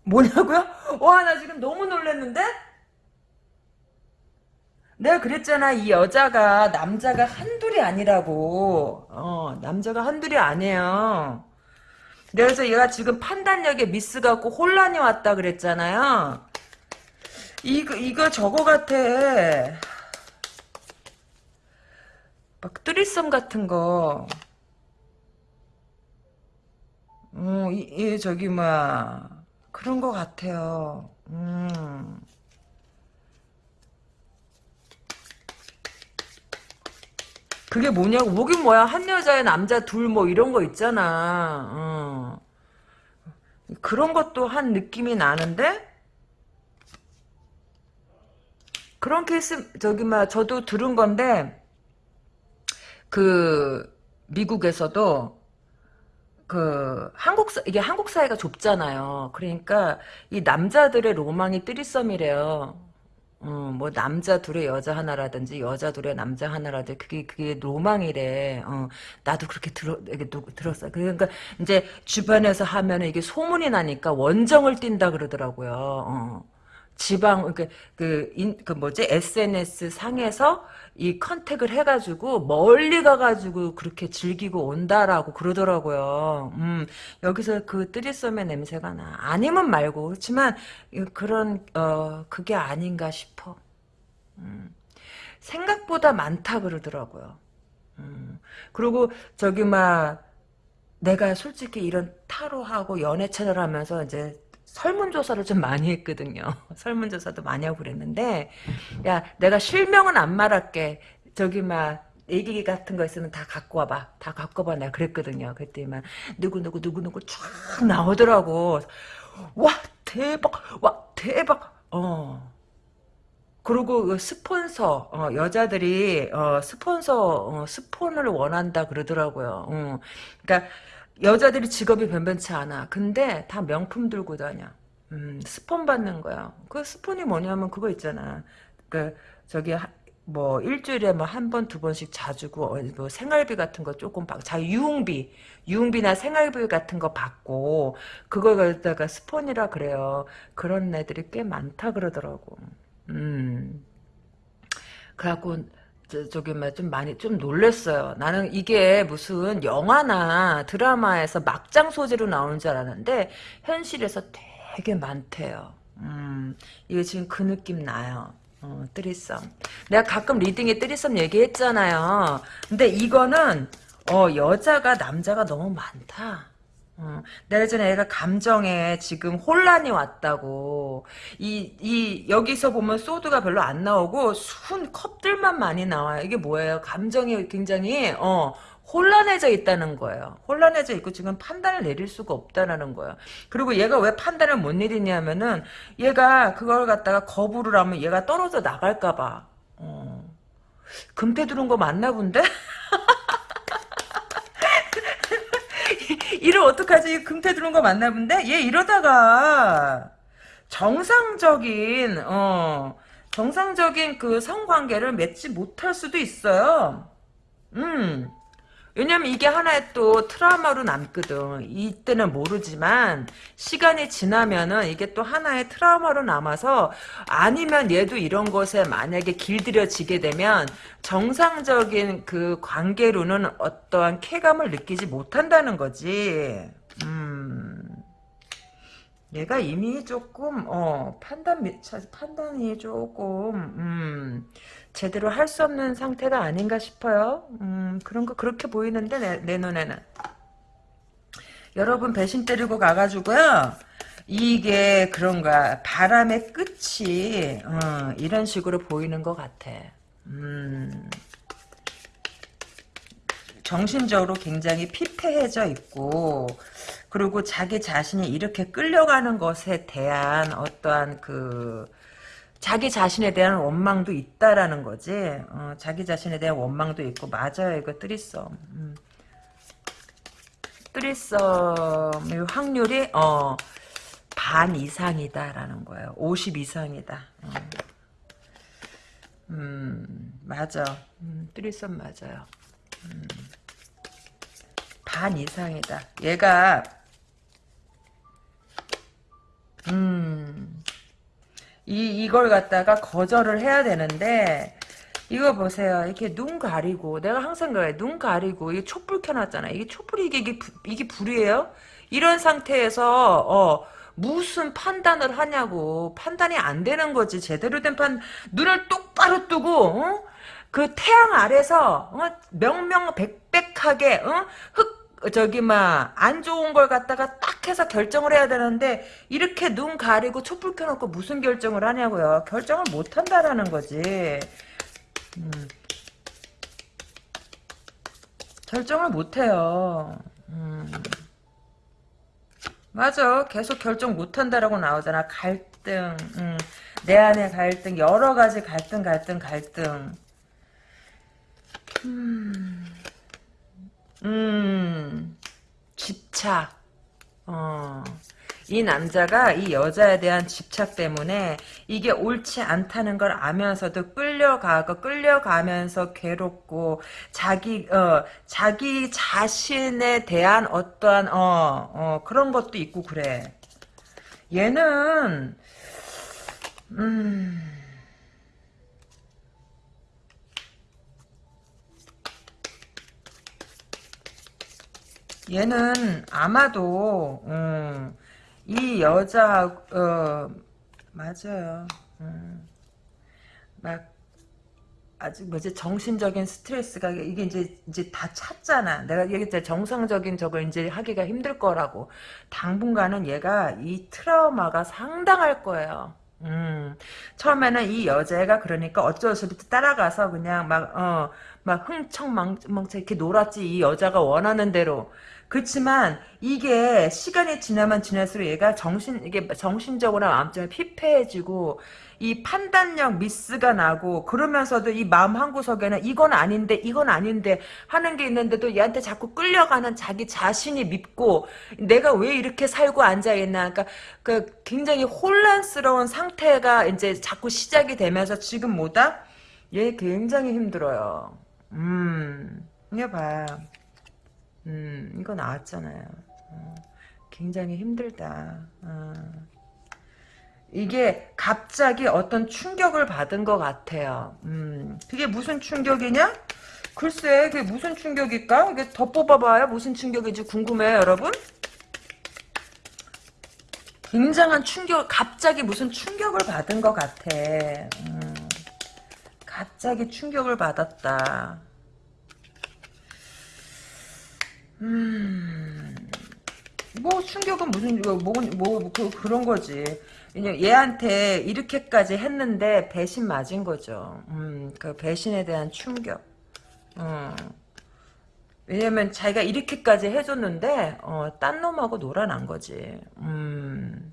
뭐냐고요? 와 나 지금 너무 놀랐는데? 내가 그랬잖아 이 여자가 남자가 한둘이 아니라고 어 남자가 한둘이 아니에요 그래서 얘가 지금 판단력에 미스 갖고 혼란이 왔다 그랬잖아요. 이거 이거 저거 같아. 막 뜨리썸 같은 거. 음, 이, 이 저기 뭐야 그런 거 같아요. 음. 그게 뭐냐고 뭐긴 뭐야 한 여자에 남자 둘 뭐 이런 거 있잖아 어. 그런 것도 한 느낌이 나는데 그런 케이스 저기 막 저도 들은 건데 그 미국에서도 그 한국 사 이게 한국 사회가 좁잖아요. 그러니까 이 남자들의 로망이 뜨리썸이래요. 어, 뭐 남자 둘에 여자 하나라든지 여자 둘에 남자 하나라든지 그게 그게 로망이래. 어, 나도 그렇게 들어 이게 누, 들었어. 그러니까 이제 주변에서 하면은 이게 소문이 나니까 원정을 띈다 그러더라고요. 어. 지방 그그인그 뭐지 SNS 상에서 이 컨택을 해가지고 멀리 가가지고 그렇게 즐기고 온다라고 그러더라고요. 음 여기서 그 뜨리썸의 냄새가 나. 아니면 말고 그렇지만 그런 어 그게 아닌가 싶어. 음, 생각보다 많다 그러더라고요. 음, 그리고 저기 막 내가 솔직히 이런 타로하고 연애 채널 하면서 이제 설문조사를 좀 많이 했거든요. 설문조사도 많이 하고 그랬는데, 야, 내가 실명은 안 말할게. 저기, 막, 얘기 같은 거 있으면 다 갖고 와봐. 다 갖고 와봐. 내가 그랬거든요. 막, 누구누구, 누구누구 쫙 나오더라고. 와, 대박. 와, 대박. 어. 그리고 그 스폰서 어, 여자들이 어, 스폰서 어, 스폰을 원한다 그러더라고요. 어. 그러니까 여자들이 직업이 변변치 않아. 근데 다 명품 들고 다녀. 음, 스폰 받는 거야. 그 스폰이 뭐냐면 그거 있잖아. 그 저기 하, 뭐 일주일에 뭐 한 번 두 번씩 자주고 어, 뭐 생활비 같은 거 조금 받고 자 유흥비 유흥비나 생활비 같은 거 받고 그걸 갖다가 스폰이라 그래요. 그런 애들이 꽤 많다 그러더라고. 음. 그래갖고 저, 기 좀 많이 좀 놀랬어요. 나는 이게 무슨 영화나 드라마에서 막장 소재로 나오는 줄 알았는데 현실에서 되게 많대요. 음, 이게 지금 그 느낌 나요. 어, 뜨리썸. 내가 가끔 리딩에 뜨리썸 얘기했잖아요. 근데 이거는 어, 여자가 남자가 너무 많다. 어, 내가 전에 애가 감정에 지금 혼란이 왔다고. 이, 이, 여기서 보면 소드가 별로 안 나오고, 순 컵들만 많이 나와요. 이게 뭐예요? 감정이 굉장히, 어, 혼란해져 있다는 거예요. 혼란해져 있고 지금 판단을 내릴 수가 없다는 거예요. 그리고 얘가 왜 판단을 못 내리냐면은, 얘가 그걸 갖다가 거부를 하면 얘가 떨어져 나갈까 봐. 어. 금태 두른 거 맞나 본데? 이를 어떡하지? 금태 두는 거 맞나 본데? 얘 이러다가 정상적인 어 정상적인 그 성관계를 맺지 못할 수도 있어요. 음. 왜냐면 이게 하나의 또 트라우마로 남거든. 이때는 모르지만 시간이 지나면은 이게 또 하나의 트라우마로 남아서 아니면 얘도 이런 것에 만약에 길들여지게 되면 정상적인 그 관계로는 어떠한 쾌감을 느끼지 못한다는 거지. 음. 얘가 이미 조금 어 판단 판단이 조금 음 제대로 할 수 없는 상태가 아닌가 싶어요. 음, 그런 거 그렇게 보이는데 내, 내 눈에는. 여러분 배신 때리고 가가지고요. 이게 그런가 바람의 끝이 어, 이런 식으로 보이는 것 같아. 음, 정신적으로 굉장히 피폐해져 있고 그리고 자기 자신이 이렇게 끌려가는 것에 대한 어떠한 그 자기 자신에 대한 원망도 있다라는 거지. 어, 자기 자신에 대한 원망도 있고 맞아요. 이거 뜨리썸. 음. 뜨리썸의 확률이 어, 반 이상이다라는 거예요. 50 이상이다. 어. 음, 맞아. 음, 뜨리썸 맞아요. 음. 반 이상이다. 얘가 음 이, 이걸 갖다가 거절을 해야 되는데, 이거 보세요. 이렇게 눈 가리고, 내가 항상 그래. 눈 가리고, 이게 촛불 켜놨잖아. 이게 촛불이 이게, 이게, 이게 불이에요? 이런 상태에서, 어, 무슨 판단을 하냐고. 판단이 안 되는 거지. 제대로 된 판, 눈을 똑바로 뜨고, 어? 그 태양 아래서, 어? 명명백백하게, 어? 흑 저기 막 안 좋은 걸 갖다가 딱 해서 결정을 해야 되는데 이렇게 눈 가리고 촛불 켜놓고 무슨 결정을 하냐고요. 결정을 못 한다라는 거지. 음. 결정을 못 해요. 음. 맞아. 계속 결정 못 한다라고 나오잖아. 갈등, 음, 내 안에 갈등, 여러 가지 갈등, 갈등, 갈등. 음, 음, 집착. 어. 이 남자가 이 여자에 대한 집착 때문에 이게 옳지 않다는 걸 알면서도 끌려가고 끌려가면서 괴롭고 자기 어 자기 자신에 대한 어떠한 어, 어 그런 것도 있고 그래. 얘는 음 얘는 아마도 음, 이 여자 어 맞아요. 음, 막 아직 뭐지 정신적인 스트레스가 이게 이제 이제 다 찼잖아. 내가 얘기했잖아. 정상적인 저걸 이제 하기가 힘들 거라고. 당분간은 얘가 이 트라우마가 상당할 거예요. 음, 처음에는 이 여자애가 그러니까 어쩔 수 없이 따라가서 그냥 막, 어, 막 흥청망청 이렇게 놀았지. 이 여자가 원하는 대로. 그렇지만 이게 시간이 지나면 지날수록 얘가 정신 이게 정신적으로 마음적으로 피폐해지고 이 판단력 미스가 나고 그러면서도 이 마음 한 구석에는 이건 아닌데 이건 아닌데 하는 게 있는데도 얘한테 자꾸 끌려가는 자기 자신이 밉고 내가 왜 이렇게 살고 앉아 있나 그러니까 그 굉장히 혼란스러운 상태가 이제 자꾸 시작이 되면서 지금 뭐다? 얘 굉장히 힘들어요. 음, 이거 봐. 음, 이거 나왔잖아요. 어, 굉장히 힘들다. 어. 이게 갑자기 어떤 충격을 받은 것 같아요. 음, 그게 무슨 충격이냐? 글쎄, 그게 무슨 충격일까? 이게 더 뽑아봐요. 무슨 충격인지 궁금해요, 여러분? 굉장한 충격, 갑자기 무슨 충격을 받은 것 같아. 음, 갑자기 충격을 받았다. 음, 뭐 충격은 무슨 뭐, 뭐, 뭐 그, 그런 거지. 얘한테 이렇게까지 했는데 배신 맞은 거죠. 음, 그 배신에 대한 충격. 어. 왜냐면 자기가 이렇게까지 해줬는데 어, 딴 놈하고 놀아난 거지. 음.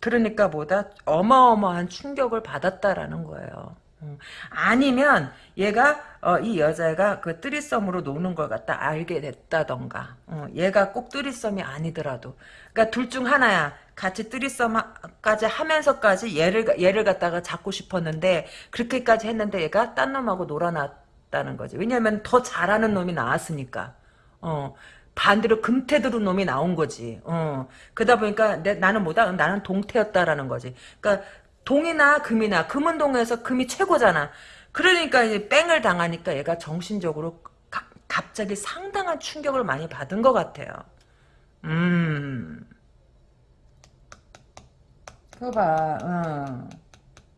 그러니까 뭐다 어마어마한 충격을 받았다라는 거예요. 음. 아니면 얘가 어, 이 여자가 그 뜨리썸으로 노는 걸 갖다 알게 됐다던가 어, 얘가 꼭 뜨리썸이 아니더라도 그러니까 둘 중 하나야 같이 뜨리썸까지 하면서까지 얘를 얘를 갖다가 잡고 싶었는데 그렇게까지 했는데 얘가 딴 놈하고 놀아놨다는 거지 왜냐면 더 잘하는 놈이 나왔으니까 어 반대로 금태두른 놈이 나온 거지. 어. 그러다 보니까 내, 나는 뭐다? 나는 동태였다라는 거지. 그러니까 동이나 금이나 금은 동에서 금이 최고잖아. 그러니까 이제 뺑을 당하니까 얘가 정신적으로 가, 갑자기 상당한 충격을 많이 받은 것 같아요. 음. 그거 봐, 어.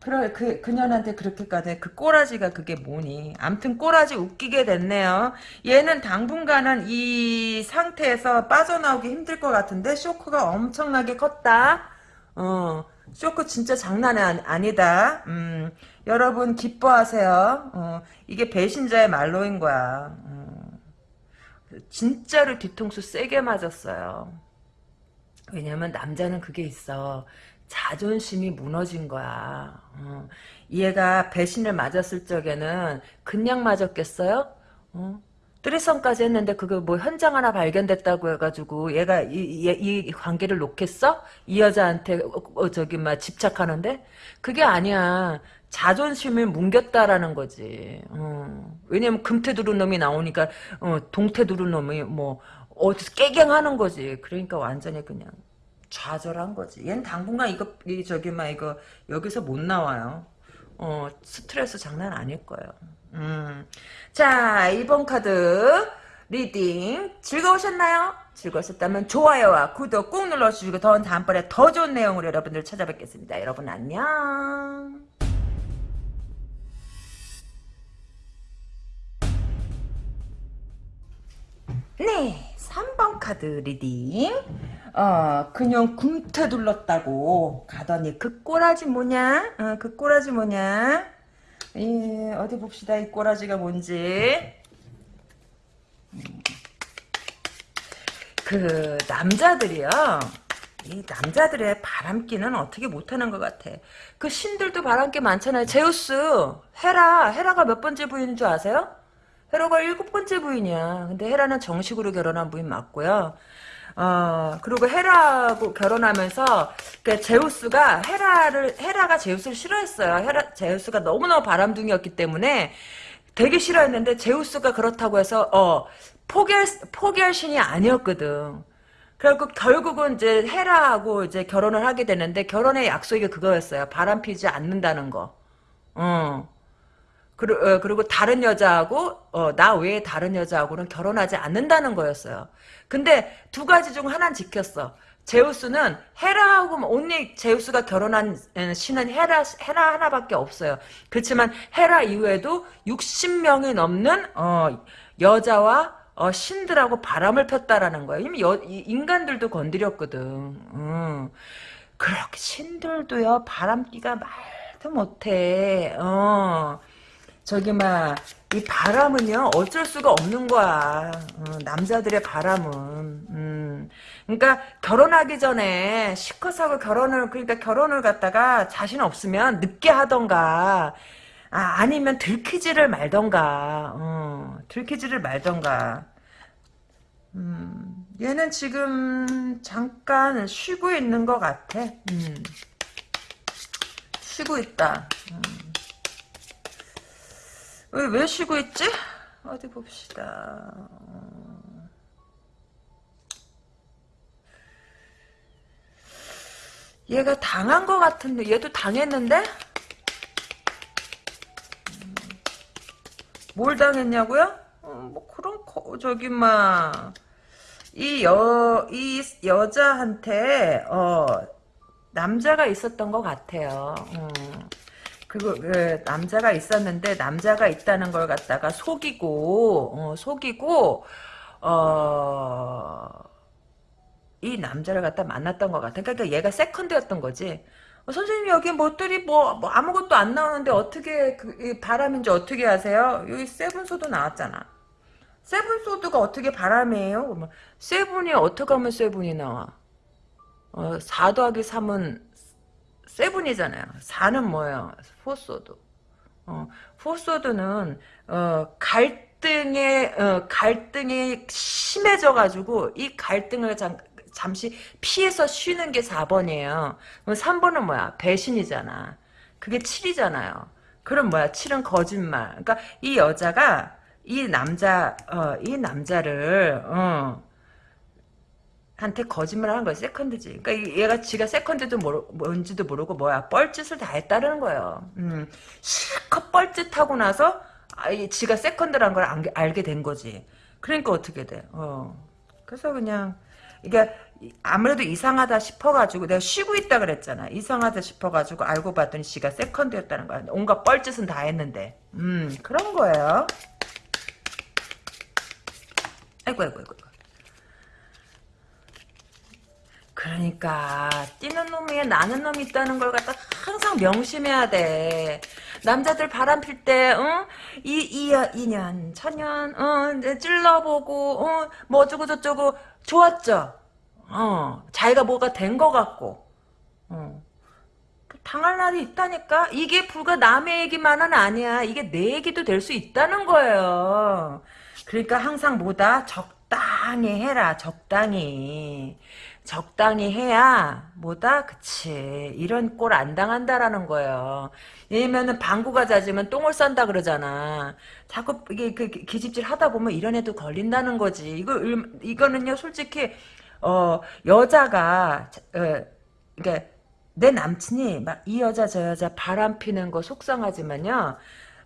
그래, 그, 그년한테 그렇게까지, 그 꼬라지가 그게 뭐니. 암튼 꼬라지 웃기게 됐네요. 얘는 당분간은 이 상태에서 빠져나오기 힘들 것 같은데, 쇼크가 엄청나게 컸다. 어, 쇼크 진짜 장난 아니다. 음, 여러분 기뻐하세요. 어, 이게 배신자의 말로인 거야. 어, 진짜로 뒤통수 세게 맞았어요. 왜냐면 남자는 그게 있어. 자존심이 무너진 거야. 어, 얘가 배신을 맞았을 적에는 그냥 맞았겠어요? 어? 뜨리썸까지 했는데 그거 뭐 현장 하나 발견됐다고 해가지고 얘가 이, 이, 이 관계를 놓겠어? 이 여자한테 어, 어, 저기 막 집착하는데 그게 아니야. 자존심을 뭉겼다라는 거지. 어. 왜냐면 금태 두른 놈이 나오니까 어, 동태 두른 놈이 뭐 어디서 깨갱하는 거지. 그러니까 완전히 그냥 좌절한 거지. 얘는 당분간 이거 이 저기 막 이거 여기서 못 나와요. 어 스트레스 장난 아닐 거예요. 음. 자, 2번 카드 reading 즐거우셨나요? 즐거우셨다면 좋아요와 구독 꾹 눌러주시고 더 다음번에 더 좋은 내용으로 여러분들 찾아뵙겠습니다. 여러분 안녕. 네, 3번 카드 reading. 어, 그년 금테 둘렀다고 가더니 그 꼬라지 뭐냐? 어, 그 꼬라지 뭐냐? 예, 어디 봅시다. 이 꼬라지가 뭔지. 그 남자들이요. 이 남자들의 바람기는 어떻게 못하는 것 같아. 그 신들도 바람기 많잖아요. 제우스, 헤라, 헤라가 몇 번째 부인인 줄 아세요? 헤라가 일곱 번째 부인이야. 근데 헤라는 정식으로 결혼한 부인 맞고요. 어, 그리고 헤라하고 결혼하면서, 그 제우스가 헤라를, 헤라가 제우스를 싫어했어요. 헤라, 제우스가 너무너무 바람둥이였기 때문에 되게 싫어했는데, 제우스가 그렇다고 해서, 어, 포기할, 포기할 신이 아니었거든. 그리고 결국은 이제 헤라하고 이제 결혼을 하게 되는데, 결혼의 약속이 그거였어요. 바람 피지 않는다는 거. 어. 그리, 어, 그리고 다른 여자하고 어, 나 외에 다른 여자하고는 결혼하지 않는다는 거였어요. 근데 두 가지 중 하나는 지켰어. 제우스는 헤라하고 온리 제우스가 결혼한 신은 헤라 헤라 하나밖에 없어요. 그렇지만 헤라 이후에도 60명이 넘는 어, 여자와 어, 신들하고 바람을 폈다라는 거예요. 이미 여, 인간들도 건드렸거든. 음. 그렇게 신들도요 바람기가 말도 못해. 어. 저기 막 이 바람은요 어쩔 수가 없는 거야 어, 남자들의 바람은 음. 그러니까 결혼하기 전에 시커하고 결혼을 그러니까 결혼을 갖다가 자신 없으면 늦게 하던가 아, 아니면 들키지를 말던가 어, 들키지를 말던가 음, 얘는 지금 잠깐 쉬고 있는 것 같아 음. 쉬고 있다 음. 왜, 왜 쉬고 있지? 어디 봅시다. 얘가 당한 것 같은데, 얘도 당했는데? 뭘 당했냐고요? 어, 뭐, 그런, 거, 저기, 막, 이 여, 이 여자한테, 어, 남자가 있었던 것 같아요. 어. 그리고 그 남자가 있었는데 남자가 있다는 걸 갖다가 속이고 어, 속이고 어, 이 남자를 갖다 만났던 것 같아. 그러니까 얘가 세컨드였던 거지. 어, 선생님 여기 뭐들이 뭐, 뭐, 아무것도 안 나오는데 어떻게 그, 바람인지 어떻게 아세요? 여기 Seven Sword 나왔잖아. Seven Sword가 어떻게 바람이에요? seven이 어떻게 하면 seven이 나와? 어, 4 더하기 3은 seven이잖아요. 4는 뭐예요? Four Sword. 어, Four Sword는 어, 갈등의 어, 갈등이 심해져 가지고 이 갈등을 잠, 잠시 피해서 쉬는 게 4번이에요. 그럼 3번은 뭐야? 배신이잖아. 그게 7이잖아요. 그럼 뭐야? 7은 거짓말. 그러니까 이 여자가 이 남자 어, 이 남자를 어, 한테 거짓말을 한 거야 세컨드지. 그러니까 얘가 지가 세컨드도 모르, 뭔지도 모르고 뭐야 뻘짓을 다 했다는 거예요. 음, 실컷 뻘짓하고 나서 아, 지가 세컨드란 걸 알, 알게 된 거지. 그러니까 어떻게 돼? 어. 그래서 그냥 이게 아무래도 이상하다 싶어가지고 내가 쉬고 있다 그랬잖아. 이상하다 싶어가지고 알고 봤더니 지가 세컨드였다는 거야. 온갖 뻘짓은 다 했는데. 음 그런 거예요. 아이고 아이고 아이고. 그러니까 뛰는 놈이 나는 놈이 있다는 걸 갖다 항상 명심해야 돼. 남자들 바람 필 때, 응? 이, 이, 2년, 천년, 응, 찔러보고, 응, 뭐 어쩌고 저쩌고, 좋았죠? 어, 자기가 뭐가 된 것 같고, 어. 당할 날이 있다니까? 이게 불과 남의 얘기만은 아니야. 이게 내 얘기도 될 수 있다는 거예요. 그러니까 항상 뭐다? 적당히 해라, 적당히. 적당히 해야 뭐다? 그치. 이런 꼴 안 당한다라는 거예요. 왜냐면은 방구가 잦으면 똥을 싼다 그러잖아. 자꾸 이게 그 기집질 하다 보면 이런 애도 걸린다는 거지. 이거 이거는요 솔직히 어 여자가 어, 그러니까 내 남친이 막 이 여자 저 여자 바람 피는 거 속상하지만요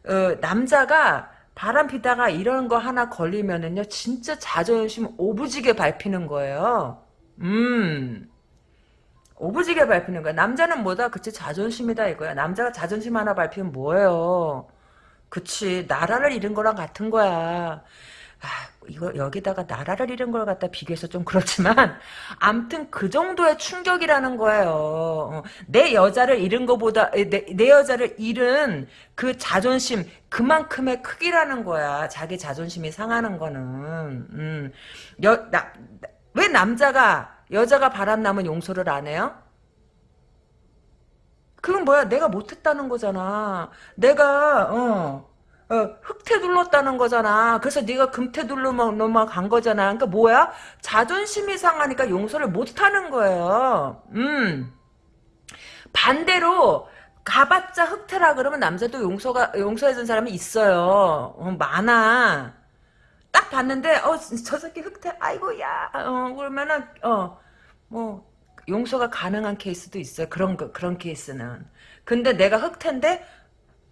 어, 남자가 바람 피다가 이런 거 하나 걸리면은요 진짜 자존심 오부지게 밟히는 거예요 음. 오부지게 밟히는 거야. 남자는 뭐다? 그치, 자존심이다 이거야. 남자가 자존심 하나 밟히면 뭐예요? 그치, 나라를 잃은 거랑 같은 거야. 아, 이거 여기다가 나라를 잃은 걸 갖다 비교해서 좀 그렇지만 암튼 그 정도의 충격이라는 거예요. 어, 내 여자를 잃은 거보다 내, 내 여자를 잃은 그 자존심 그만큼의 크기라는 거야. 자기 자존심이 상하는 거는. 음. 여, 나, 왜 남자가 여자가 바람나면 용서를 안 해요? 그건 뭐야? 내가 못했다는 거잖아. 내가 어, 어 흑태 둘렀다는 거잖아. 그래서 네가 금태 둘러만 거잖아. 그러니까 뭐야? 자존심이 상하니까 용서를 못하는 거예요. 음. 반대로 가봤자 흑태라 그러면 남자도 용서가 용서해준 사람이 있어요. 어, 많아. 딱 봤는데 어저 새끼 흑태 아이고야 어 그러면은 어뭐 용서가 가능한 케이스도 있어요. 그런 거 그런 케이스는. 근데 내가 흑태인데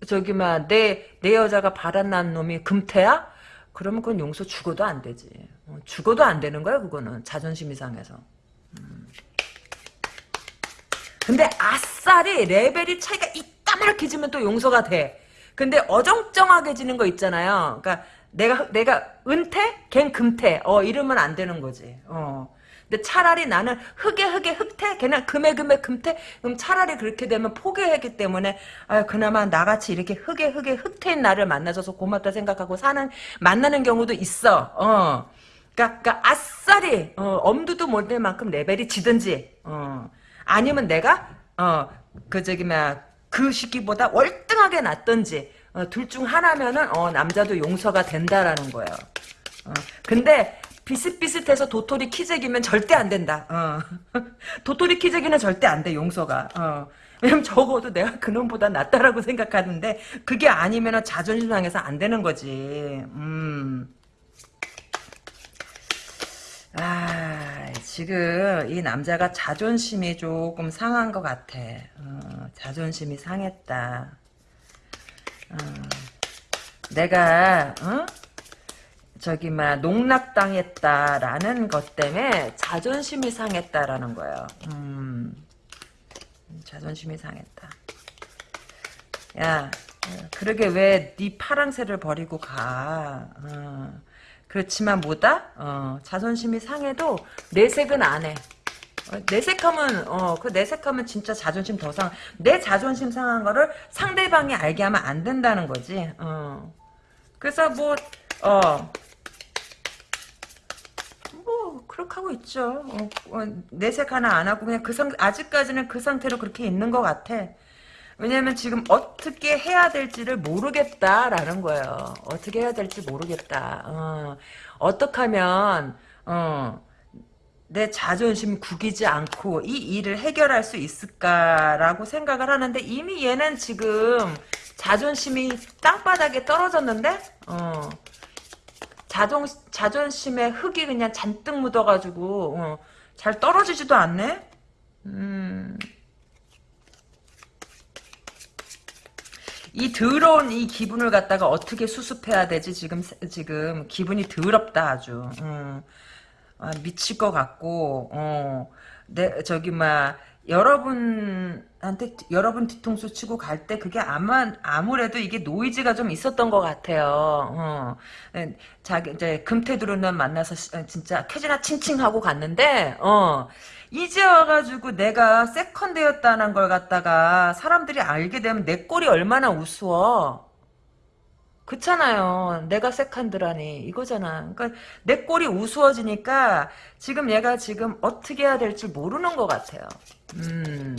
저기 막내내 내 여자가 바람난 놈이 금태야? 그러면 그건 용서 죽어도 안 되지. 어, 죽어도 안 되는 거야 그거는 자존심이 상해서. 음. 근데 아싸리 레벨이 차이가 이따만하게 지면 또 용서가 돼. 근데 어정쩡하게 지는 거 있잖아요. 그러니까 내가 내가 은태, 걘 금태. 어 이러면 안 되는 거지. 어. 근데 차라리 나는 흑에 흑에 흑태, 걔는 금에 금에 금태. 그럼 차라리 그렇게 되면 포기하기 때문에 아 그나마 나같이 이렇게 흑에 흑에 흑태인 나를 만나줘서 고맙다 생각하고 사는 만나는 경우도 있어. 어. 그러니까, 그러니까 아싸리 어, 엄두도 못 낼 만큼 레벨이 지든지. 어. 아니면 내가 어그 저기 뭐그 시기보다 월등하게 낫던지 어, 둘중 하나면은 어, 남자도 용서가 된다라는 거예요. 어, 근데 비슷비슷해서 도토리 키재기면 절대 안 된다. 어. 도토리 키재기는 절대 안 돼, 용서가. 어. 왜냐면 적어도 내가 그놈보다 낫다라고 생각하는데 그게 아니면 자존심 상해서 안 되는 거지. 음. 아, 지금 이 남자가 자존심이 조금 상한 것 같아. 어, 자존심이 상했다. 어, 내가 어? 저기 막 농락당했다라는 것 때문에 자존심이 상했다라는 거예요. 음, 자존심이 상했다. 야, 그러게 왜 네 파랑새를 버리고 가? 어. 그렇지만 뭐다? 어, 자존심이 상해도 내색은 안 해. 어, 내색하면 어그 내색하면 진짜 자존심 더 상. 내 자존심 상한 거를 상대방이 알게 하면 안 된다는 거지. 어. 그래서 뭐 어. 뭐 그렇게 하고 있죠. 어, 어, 내색 하나 안 하고 그냥 그 상 아직까지는 그 상태로 그렇게 있는 것 같아. 왜냐면 지금 어떻게 해야 될지를 모르겠다라는 거예요. 어떻게 해야 될지 모르겠다. 어, 어떻게 하면 어, 내 자존심 구기지 않고 이 일을 해결할 수 있을까라고 생각을 하는데 이미 얘는 지금 자존심이 땅바닥에 떨어졌는데 어, 자존, 자존심에 흙이 그냥 잔뜩 묻어가지고 어, 잘 떨어지지도 않네? 음... 이 더러운 이 기분을 갖다가 어떻게 수습해야 되지? 지금 지금 기분이 더럽다 아주. 음. 아, 미칠 것 같고, 어, 내 저기 막 여러분한테 여러분 뒤통수 치고 갈 때 그게 아마 아무래도 이게 노이즈가 좀 있었던 것 같아요. 어. 자기 이제 금태두루는 만나서 진짜 캐지나 칭칭하고 갔는데, 어. 이제 와가지고 내가 세컨드였다는 걸 갖다가 사람들이 알게 되면 내 꼴이 얼마나 우스워. 그렇잖아요. 내가 세컨드라니 이거잖아. 그러니까 내 꼴이 우스워지니까 지금 얘가 지금 어떻게 해야 될지 모르는 것 같아요. 음.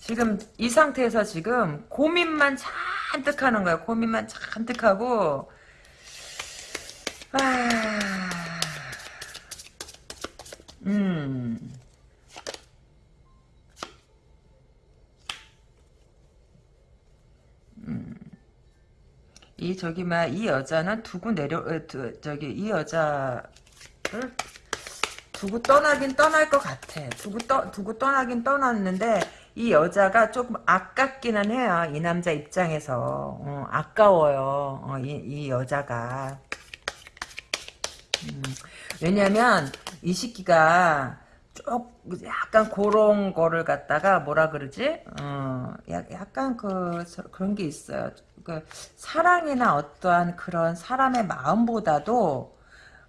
지금 이 상태에서 지금 고민만 잔뜩 하는 거야. 고민만 잔뜩 하고 아... 음. 음. 이 저기 막 이 여자는 두고 내려 어, 두, 저기 이 여자를 두고 떠나긴 떠날 것 같아. 두고 떠 두고 떠나긴 떠났는데 이 여자가 조금 아깝기는 해요. 이 남자 입장에서 어, 아까워요. 어, 이, 이 여자가 음, 왜냐면 이 시기가 쪽 약간 그런 거를 갖다가 뭐라 그러지? 어, 약간 그 그런 게 있어요. 그 사랑이나 어떠한 그런 사람의 마음보다도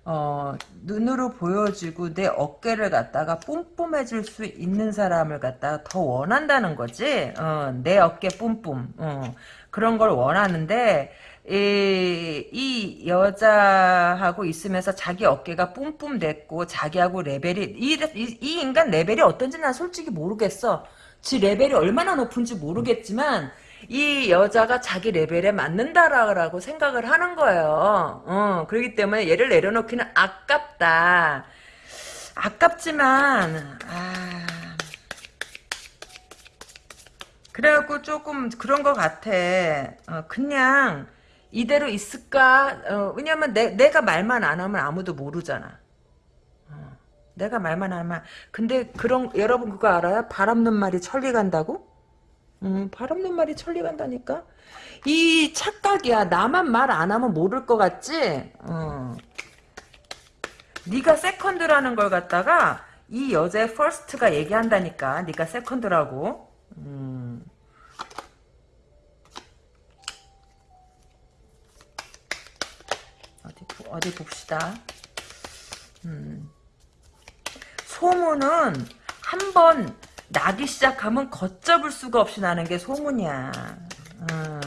어, 눈으로 보여지고 내 어깨를 갖다가 뿜뿜해줄 수 있는 사람을 갖다가 더 원한다는 거지. 어, 내 어깨 뿜뿜. 어, 그런 걸 원하는데 이, 이 여자하고 있으면서 자기 어깨가 뿜뿜 됐고 자기하고 레벨이 이, 이, 이 인간 레벨이 어떤지 난 솔직히 모르겠어. 지 레벨이 얼마나 높은지 모르겠지만 이 여자가 자기 레벨에 맞는다라고 생각을 하는 거예요. 어, 그렇기 때문에 얘를 내려놓기는 아깝다. 아깝지만 아 그래갖고 조금 그런 것 같아. 어, 그냥 이대로 있을까? 어, 왜냐면 내, 내가 말만 안 하면 아무도 모르잖아. 어, 내가 말만 하면 근데 그런 여러분 그거 알아요? 발 없는 말이 천리 간다고? 음, 발 없는 말이 천리 간다니까? 이 착각이야. 나만 말 안 하면 모를 것 같지? 어. 네가 세컨드라는 걸 갖다가 이 여자의 first가 얘기한다니까. 네가 세컨드라고. 음. 어디 어디 봅시다. 음. 소문은 한번 나기 시작하면 걷잡을 수가 없이 나는 게 소문이야. 음.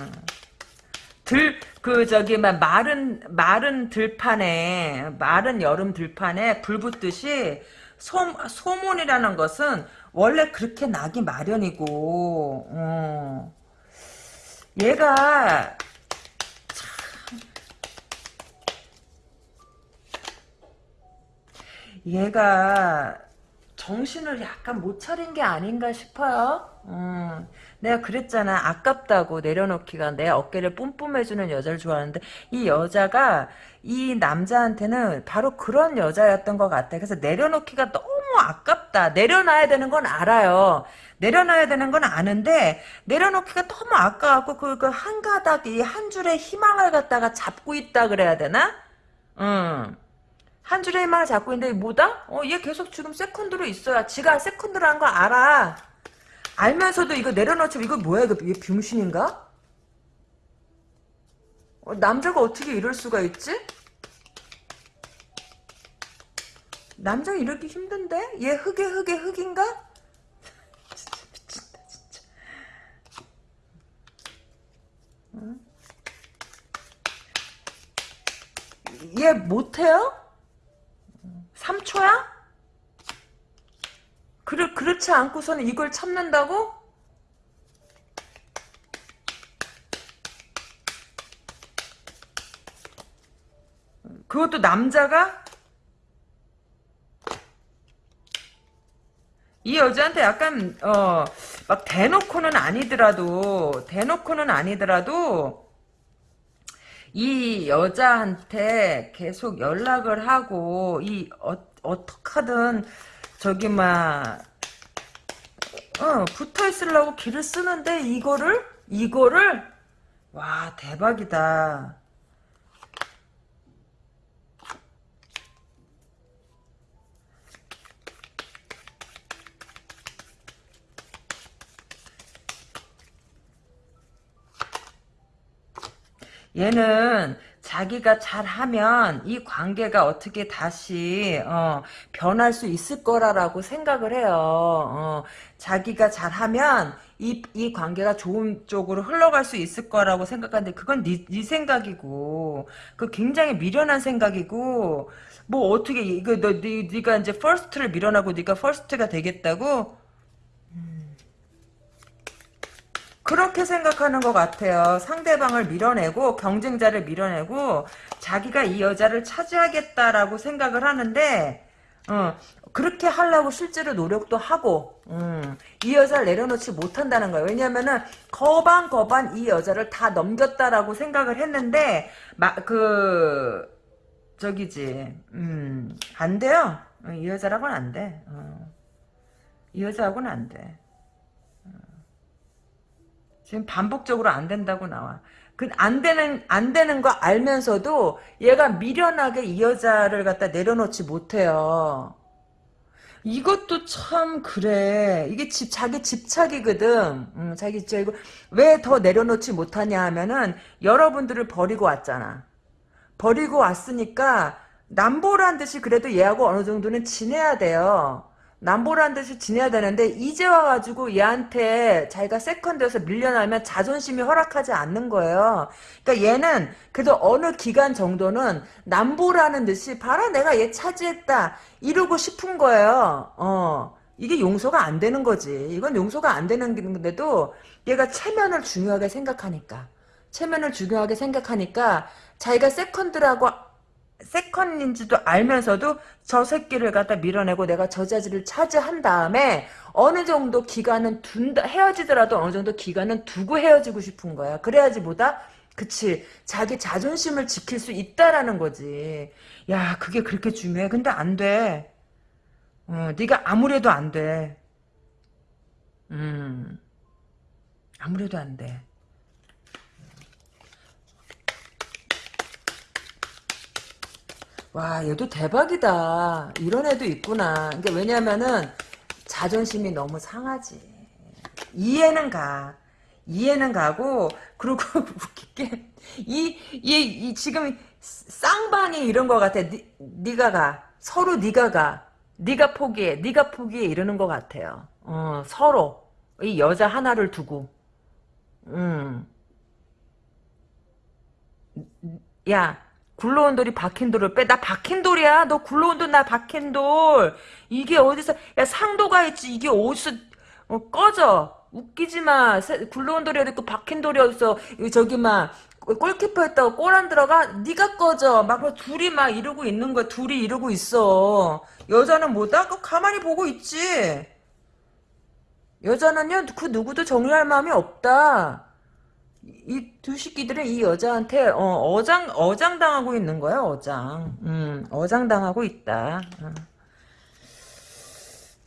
들, 그, 저기, 막, 마른, 마른 들판에, 마른 여름 들판에 불 붙듯이, 소, 소문이라는 것은 원래 그렇게 나기 마련이고, 어. 얘가, 참, 얘가, 정신을 약간 못 차린 게 아닌가 싶어요. 음, 내가 그랬잖아. 아깝다고 내려놓기가 내 어깨를 뿜뿜해주는 여자를 좋아하는데 이 여자가 이 남자한테는 바로 그런 여자였던 것 같아. 그래서 내려놓기가 너무 아깝다. 내려놔야 되는 건 알아요. 내려놔야 되는 건 아는데 내려놓기가 너무 아까워갖고 그, 그 한 가닥 이 한 줄의 희망을 갖다가 잡고 있다 그래야 되나? 음. 한 줄의 희망을 잡고 있는데 뭐다? 어, 얘 계속 지금 세컨드로 있어야 지가 세컨드라는 거 알아. 알면서도 이거 내려놓지 이거 뭐야 이거 얘 병신인가? 어, 남자가 어떻게 이럴 수가 있지? 남자가 이렇게 힘든데? 얘 흑의 흑의 흑인가? 진짜 미친다 진짜. 응? 얘 못해요? 3초야? 그렇, 그렇지 않고서는 이걸 참는다고? 그것도 남자가? 이 여자한테 약간, 어, 막 대놓고는 아니더라도, 대놓고는 아니더라도, 이 여자한테 계속 연락을 하고 이 어, 어떡하든 저기 막 어, 붙어 있으려고 길을 쓰는데 이거를 이거를 와 대박이다. 얘는 자기가 잘하면 이 관계가 어떻게 다시 어, 변할 수 있을 거라라고 생각을 해요. 어, 자기가 잘하면 이, 이 관계가 좋은 쪽으로 흘러갈 수 있을 거라고 생각하는데 그건 네, 네 생각이고 그 굉장히 미련한 생각이고 뭐 어떻게 이거 너 네, 네가 이제 first를 밀어내고 네가 first가 되겠다고 그렇게 생각하는 것 같아요. 상대방을 밀어내고 경쟁자를 밀어내고 자기가 이 여자를 차지하겠다라고 생각을 하는데 어, 그렇게 하려고 실제로 노력도 하고 음, 이 여자를 내려놓지 못한다는 거예요. 왜냐면은 거반 거반 이 여자를 다 넘겼다라고 생각을 했는데 막그 저기지 음, 안 돼요. 어, 이 여자라고는 안 돼. 어. 이 여자하고는 안 돼. 지금 반복적으로 안 된다고 나와. 그 안 되는 안 되는 거 알면서도 얘가 미련하게 이 여자를 갖다 내려놓지 못해요. 이것도 참 그래. 이게 집 자기 집착이거든. 음, 자기 집착이고 왜더 내려놓지 못하냐 하면은 여러분들을 버리고 왔잖아. 버리고 왔으니까 남보란 듯이 그래도 얘하고 어느 정도는 지내야 돼요. 남보라는 듯이 지내야 되는데 이제 와가지고 얘한테 자기가 세컨드에서 밀려나면 자존심이 허락하지 않는 거예요. 그러니까 얘는 그래도 어느 기간 정도는 남보라는 듯이 봐라 내가 얘 차지했다 이러고 싶은 거예요. 어 이게 용서가 안 되는 거지. 이건 용서가 안 되는 건데도 얘가 체면을 중요하게 생각하니까 체면을 중요하게 생각하니까 자기가 세컨드라고 세컨인지도 알면서도 저 새끼를 갖다 밀어내고 내가 저 자리를 차지한 다음에 어느 정도 기간은 둔다 헤어지더라도 어느 정도 기간은 두고 헤어지고 싶은 거야. 그래야지 뭐다? 그치 자기 자존심을 지킬 수 있다라는 거지. 야 그게 그렇게 중요해. 근데 안 돼. 어, 네가 아무래도 안 돼. 음 아무래도 안 돼. 와, 얘도 대박이다. 이런 애도 있구나. 그러니까 왜냐면은 자존심이 너무 상하지. 이해는 가. 이해는 가고 그리고 웃기게 이, 이, 이 지금 쌍방이 이런 거 같아. 니, 네가 가. 서로 네가 가. 네가 포기해. 네가 포기해 이러는 것 같아요. 어, 서로 이 여자 하나를 두고. 음. 야, 굴러온 돌이 박힌 돌을 빼. 나 박힌 돌이야. 너 굴러온 돌, 나 박힌 돌. 이게 어디서, 야, 상도가 있지. 이게 어디서, 어, 꺼져. 웃기지 마. 세- 굴러온 돌이 어디 있고 박힌 돌이 어딨어. 저기 막, 골키퍼 했다고 골 안 들어가? 네가 꺼져. 막 둘이 막 이러고 있는 거야. 둘이 이러고 있어. 여자는 뭐다? 그 가만히 보고 있지. 여자는요, 그 누구도 정리할 마음이 없다. 이두 새끼들은 이 여자한테 어, 장 어장 당하고 있는 거야 어장. 음 어장 당하고 있다. 어.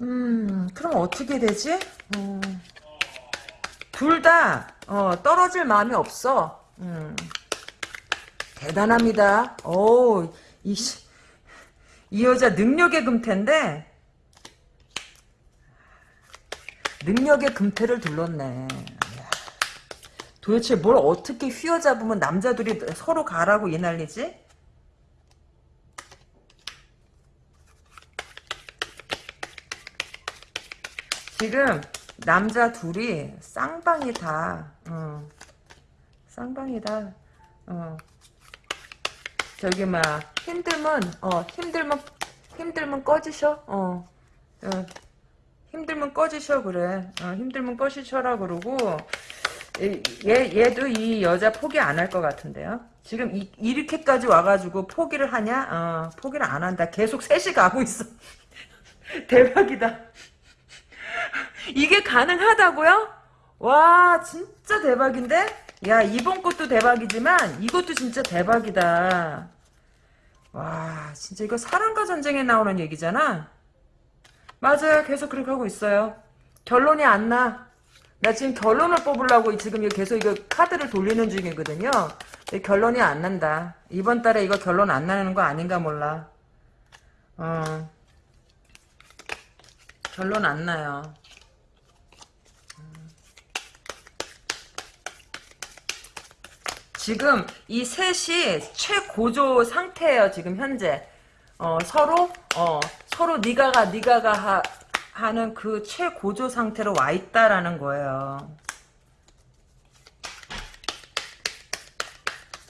음 그럼 어떻게 되지? 어. 둘다 어, 떨어질 마음이 없어. 음. 대단합니다. 오 이 이 여자 능력의 금태인데. 능력의 금태를 둘렀네 도대체 뭘 어떻게 휘어잡으면 남자들이 서로 가라고 이 난리지? 지금 남자 둘이 쌍방이다. 어. 쌍방이다. 어. 저기 막 힘들면 어 힘들면 힘들면 꺼지셔. 어. 어. 힘들면 꺼지셔 그래. 어, 힘들면 꺼지셔라 그러고 얘, 얘도 이 여자 포기 안 할 것 같은데요. 지금 이, 이렇게까지 와가지고 포기를 하냐? 어, 포기를 안 한다. 계속 셋이 가고 있어. 대박이다. 이게 가능하다고요? 와, 진짜 대박인데? 야, 이번 것도 대박이지만 이것도 진짜 대박이다. 와, 진짜 이거 사랑과 전쟁에 나오는 얘기잖아? 맞아요. 계속 그렇게 하고 있어요. 결론이 안 나. 나 지금 결론을 뽑으려고 지금 계속 이거 카드를 돌리는 중이거든요. 결론이 안 난다. 이번 달에 이거 결론 안 나는 거 아닌가 몰라. 어. 결론 안 나요. 음. 지금 이 셋이 최고조 상태예요. 지금 현재 어, 서로 어, 서로 니가 가 니가 가 하, 하는 그 최고조 상태로 와 있다라는 거예요.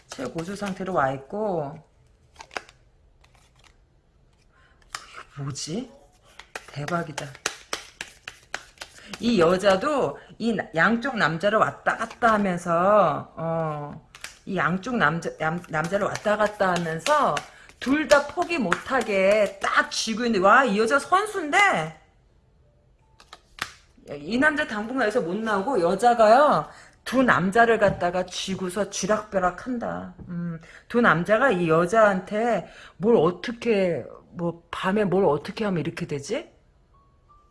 최고조 상태로 와 있고 이거 뭐지? 대박이다. 이 여자도 이 나- 양쪽 남자를 왔다 갔다 하면서 어, 이 양쪽 남자 남, 남자를 왔다 갔다 하면서 둘 다 포기 못하게 딱 쥐고 있는데 와 이 여자 선수인데 이 남자 당분간에서 못 나오고 여자가요 두 남자를 갖다가 쥐고서 쥐락벼락 한다. 음, 두 남자가 이 여자한테 뭘 어떻게 뭐 밤에 뭘 어떻게 하면 이렇게 되지?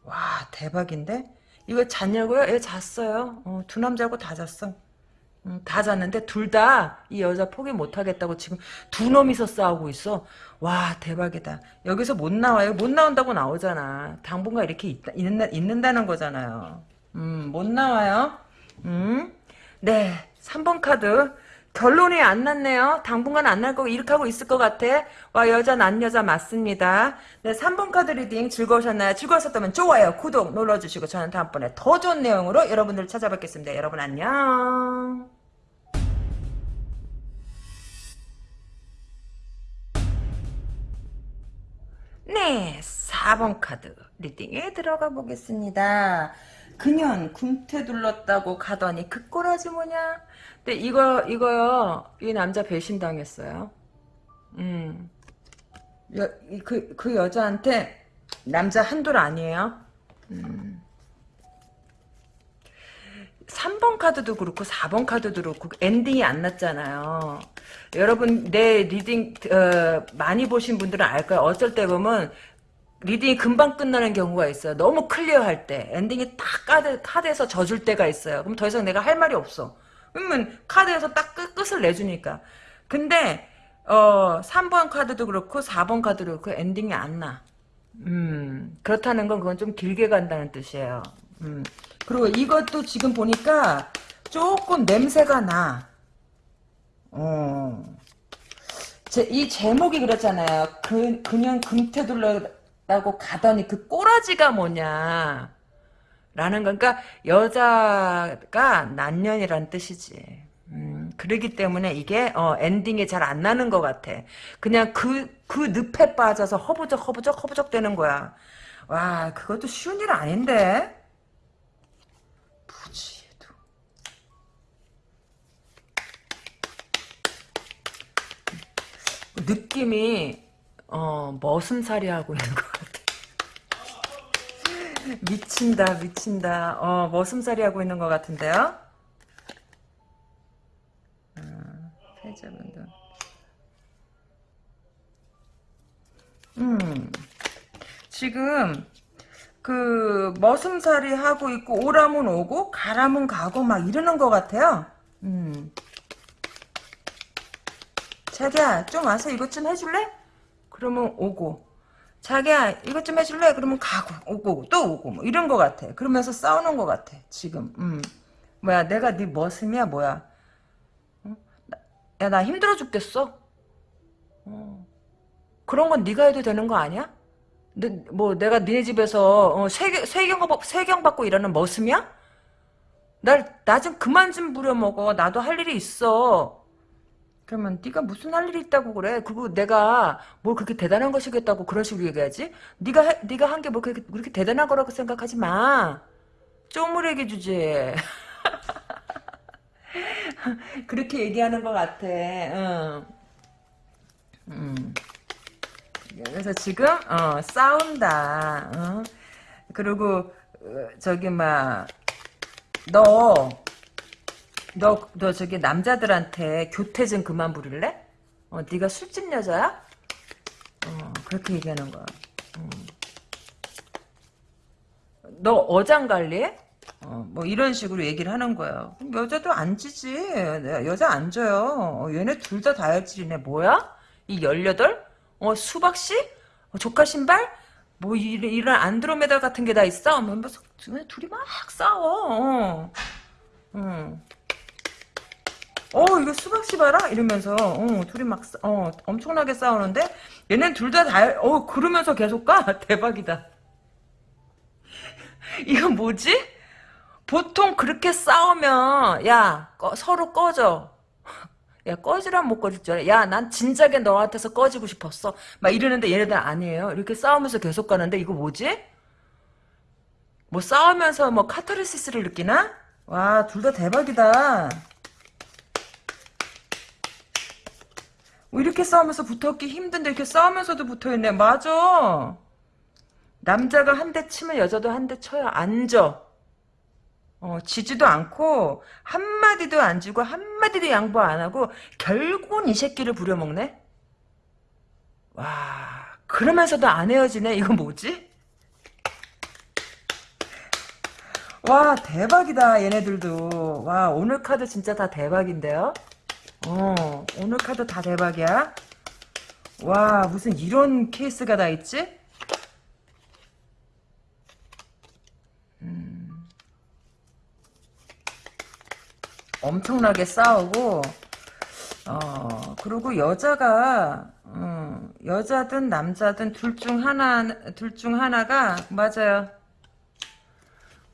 와 대박인데 이거 잤냐고요? 애 잤어요. 어, 두 남자하고 다 잤어. 음, 다 잤는데 둘 다 이 여자 포기 못하겠다고 지금 두 놈이서 싸우고 있어. 와 대박이다. 여기서 못 나와요. 못 나온다고 나오잖아. 당분간 이렇게 있다, 있는, 있는다는 거잖아요. 음, 못 나와요. 음, 네 3번 카드 결론이 안 났네요. 당분간 안 날 거고 이렇게 하고 있을 것 같아. 와 여자 난 여자 맞습니다. 네 3번 카드 reading 즐거우셨나요? 즐거웠었다면 좋아요 구독 눌러주시고 저는 다음번에 더 좋은 내용으로 여러분들 찾아뵙겠습니다. 여러분 안녕. 네, 4번 카드 reading에 들어가 보겠습니다. 그년 금테 둘렀다고 가더니 그 꼬라지 뭐냐? 근데 이거 이거요. 이 남자 배신 당했어요. 음. 여, 그, 그 여자한테 남자 한둘 아니에요. 음. 3번 카드도 그렇고 4번 카드도 그렇고 ending이 안 났잖아요. 여러분 내 reading 어, 많이 보신 분들은 알 거예요. 어쩔 때 보면 reading이 금방 끝나는 경우가 있어요. 너무 clear할 때 ending이 딱 카드, 카드에서 져줄 때가 있어요. 그럼 더 이상 내가 할 말이 없어. 그러면 카드에서 딱 끝, 끝을 내주니까. 근데 어 3번 카드도 그렇고 4번 카드도 그렇고 ending이 안 나. 음 그렇다는 건 그건 좀 길게 간다는 뜻이에요. 음. 그리고 이것도 지금 보니까 조금 냄새가 나. 어. 제, 이 제목이 그렇잖아요. 그, 그냥 금태둘러라고 가더니 그 꼬라지가 뭐냐. 라는 건, 그러니까 여자가 난년이란 뜻이지. 음, 그러기 때문에 이게 어, 엔딩이 잘 안 나는 것 같아. 그냥 그, 그 늪에 빠져서 허부적 허부적 허부적 되는 거야. 와 그것도 쉬운 일 아닌데. 부지에도. 느낌이 어, 머슴살이 하고 있는 것 같아. 미친다 미친다. 어, 머슴살이 하고 있는 것 같은데요. 패자분들. 음. 지금 그 머슴살이 하고 있고 오라면 오고 가라면 가고 막 이러는 것 같아요. 음. 자기야 좀 와서 이것 좀 해줄래? 그러면 오고 자기야 이것 좀 해줄래? 그러면 가고 오고 또 오고 뭐 이런 것 같아. 그러면서 싸우는 것 같아 지금. 음. 뭐야 내가 네 머슴이야 뭐야? 야 나 힘들어 죽겠어. 어. 그런 건 네가 해도 되는 거 아니야? 너, 뭐 내가 니네 집에서 어, 세경 세경 세경 받고 일하는 머슴이야? 날 나 좀 그만 좀 부려먹어. 나도 할 일이 있어. 그러면 네가 무슨 할 일이 있다고 그래? 그리고 내가 뭘 그렇게 대단한 것이겠다고 그런 식으로 얘기하지? 네가 해, 네가 한 게 뭐 그렇게, 그렇게 대단한 거라고 생각하지 마. 쪼무레기 주제. 그렇게 얘기하는 것 같아. 응. 음. 그래서 지금 어, 싸운다. 어? 그리고 어, 저기 막 너, 너, 너 저기 남자들한테 교태 좀 그만 부릴래? 어, 네가 술집 여자야? 어, 그렇게 얘기하는 거야. 음. 너 어장 관리해? 어, 뭐 이런 식으로 얘기를 하는 거예요. 여자도 앉지 여자 앉아요. 어, 얘네 둘 다 다혈질이네. 뭐야? 이 18? 어, 수박씨? 어, 조카 신발? 뭐 이런, 이런 안드로메다 같은 게 다 있어? 뭐, 뭐, 둘이 막 싸워. 어. 어. 어 이거 수박 씨 봐라? 이러면서 어, 둘이 막 어, 엄청나게 싸우는데 얘는 둘 다다어 그러면서 계속 가. 대박이다. 이건 뭐지? 보통 그렇게 싸우면 야 꺼, 서로 꺼져. 야 꺼지란 못 꺼질 줄 알아. 야난 진작에 너한테서 꺼지고 싶었어. 막 이러는데 얘네들 아니에요. 이렇게 싸우면서 계속 가는데 이거 뭐지? 뭐 싸우면서 뭐 카타르시스를 느끼나? 와 둘 다 대박이다 이렇게 싸우면서 붙었기 힘든데 이렇게 싸우면서도 붙어있네 맞아 남자가 한 대 치면 여자도 한 대 쳐야 앉아 어, 지지도 않고 한마디도 안 주고 한마디도 양보 안 하고 결국은 이 새끼를 부려먹네? 와 그러면서도 안 헤어지네? 이거 뭐지? 와 대박이다 얘네들도 와 오늘 카드 진짜 다 대박인데요? 어 오늘 카드 다 대박이야? 와 무슨 이런 케이스가 다 있지? 엄청나게 싸우고 어, 그리고 여자가, 어, 여자든 남자든 둘 중 하나, 둘 중 하나가, 맞아요.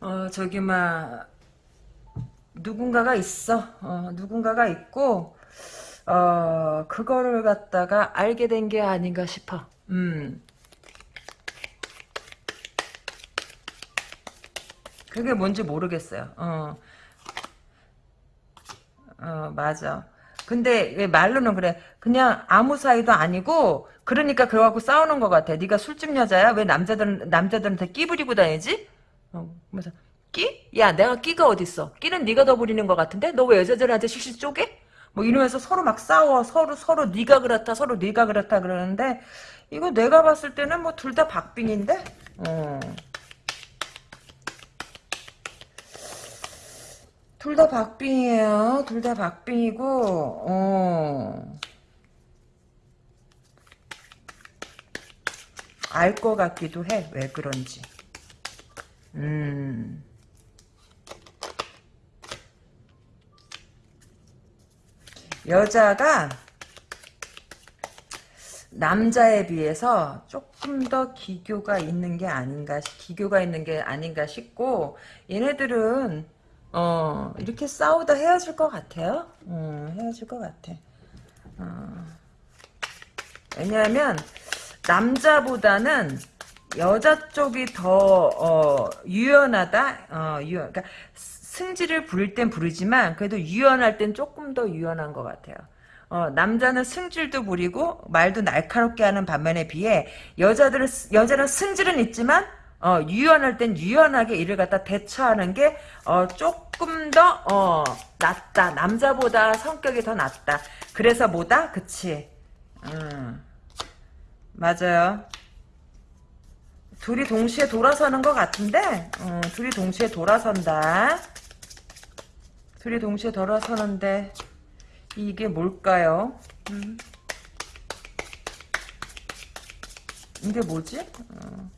어, 저기, 막, 누군가가 있어. 어, 누군가가 있고, 어, 그거를 갖다가 알게 된 게 아닌가 싶어. 음. 그게 뭔지 모르겠어요. 어. 어, 맞아. 근데 왜 말로는 그래. 그냥 아무 사이도 아니고 그러니까 그거하고 싸우는 것 같아. 네가 술집 여자야? 왜 남자들은 남자들한테 끼 부리고 다니지? 어, 그래서 끼? 야, 내가 끼가 어딨어? 끼는 네가 더 부리는 것 같은데? 너 왜 여자들한테 실실 쪼개? 뭐 이러면서 서로 막 싸워. 서로 서로 네가 그렇다. 서로 네가 그렇다 그러는데 이거 내가 봤을 때는 뭐 둘 다 박빙인데. 어. 둘 다 박빙이에요. 둘 다 박빙이고, 어. 알 것 같기도 해. 왜 그런지. 음. 여자가 남자에 비해서 조금 더 기교가 있는 게 아닌가, 기교가 있는 게 아닌가 싶고, 얘네들은 어, 이렇게 싸우다 헤어질 것 같아요. 음, 헤어질 것 같아. 어. 왜냐하면, 남자보다는 여자 쪽이 더, 어, 유연하다? 어, 유연, 그러니까, 승질을 부릴 땐 부르지만, 그래도 유연할 땐 조금 더 유연한 것 같아요. 어, 남자는 승질도 부리고, 말도 날카롭게 하는 반면에 비해, 여자들은, 여자는 승질은 있지만, 어, 유연할 땐 유연하게 일을 갖다 대처하는 게, 어, 조금 더, 어, 낫다. 남자보다 성격이 더 낫다. 그래서 뭐다? 그치. 음, 맞아요. 둘이 동시에 돌아서는 것 같은데, 어, 둘이 동시에 돌아선다. 둘이 동시에 돌아서는데, 이게 뭘까요? 음. 이게 뭐지? 어.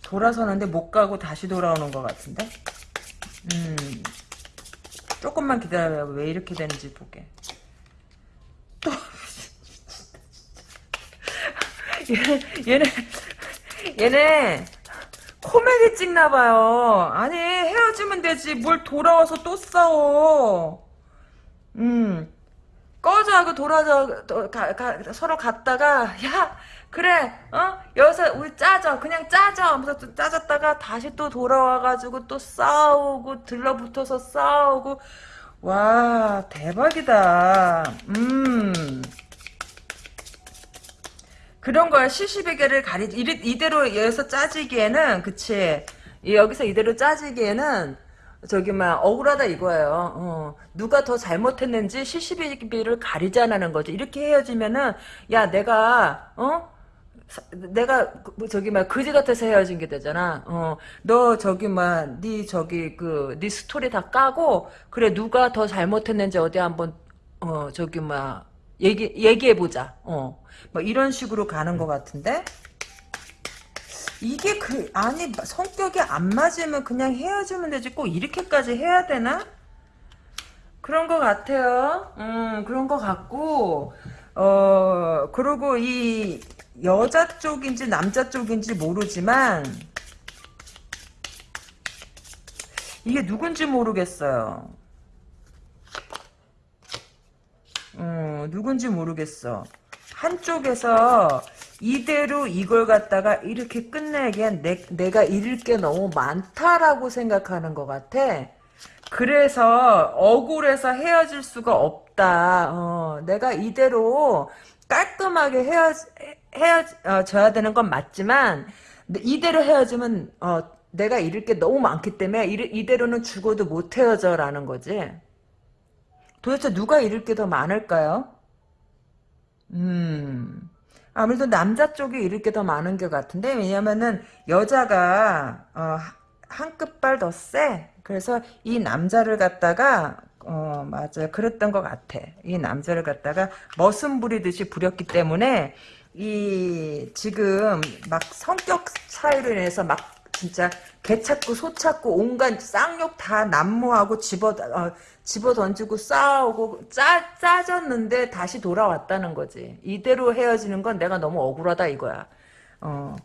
돌아서는데 못 가고 다시 돌아오는 것 같은데? 음, 조금만 기다려요. 왜 이렇게 되는지 보게. 또, 얘네, 얘네, 코미디 찍나봐요. 아니, 헤어지면 되지. 뭘 돌아와서 또 싸워. 음, 꺼져 하고 가, 서로 갔다가, 야, 그래 어? 여기서 우리 짜져. 그냥 짜져. 하면서 또 짜졌다가 다시 또 돌아와가지고 또 싸우고 들러붙어서 싸우고. 와 대박이다. 음 그런 거야 시시베개를 가리 이대로 여기서 짜지기에는 그치 여기서 이대로 짜지기에는 저기 막 억울하다 이거예요. 어. 누가 더 잘못했는지 시시비비를 가리자라는 거지. 이렇게 헤어지면은 야 내가 어 내가 그, 뭐 저기 막 그지 같아서 헤어진 게 되잖아. 어, 너 저기 막네 저기 그 네 스토리 다 까고 그래 누가 더 잘못했는지 어디 한번 어 저기 막 얘기 얘기해 보자. 어, 뭐 이런 식으로 가는 것 같은데. 이게 그 아니 성격이 안 맞으면 그냥 헤어지면 되지 꼭 이렇게까지 해야 되나? 그런 것 같아요. 음 그런 것 같고 어 그리고 이 여자 쪽인지 남자 쪽인지 모르지만 이게 누군지 모르겠어요. 어, 누군지 모르겠어. 한쪽에서 이대로 이걸 갖다가 이렇게 끝내기엔 내, 내가 잃을 게 너무 많다라고 생각하는 것 같아. 그래서 억울해서 헤어질 수가 없다. 어, 내가 이대로 깔끔하게 헤어, 헤어져야 되는 건 맞지만 이대로 헤어지면 어, 내가 잃을 게 너무 많기 때문에 이대로는 죽어도 못 헤어져라는 거지. 도대체 누가 잃을 게 더 많을까요? 음, 아무래도 남자 쪽이 잃을 게 더 많은 것 같은데 왜냐면은 여자가 어, 한 끝발 더 세. 그래서 이 남자를 갖다가 어 맞아요 그랬던 것 같아 이 남자를 갖다가 머슴 부리듯이 부렸기 때문에 이 지금 막 성격 차이로 인해서 막 진짜 개 찾고 소 찾고 온갖 쌍욕 다 난무하고 집어 어, 집어 던지고 싸우고 짜 짜졌는데 다시 돌아왔다는 거지. 이대로 헤어지는 건 내가 너무 억울하다 이거야. 어.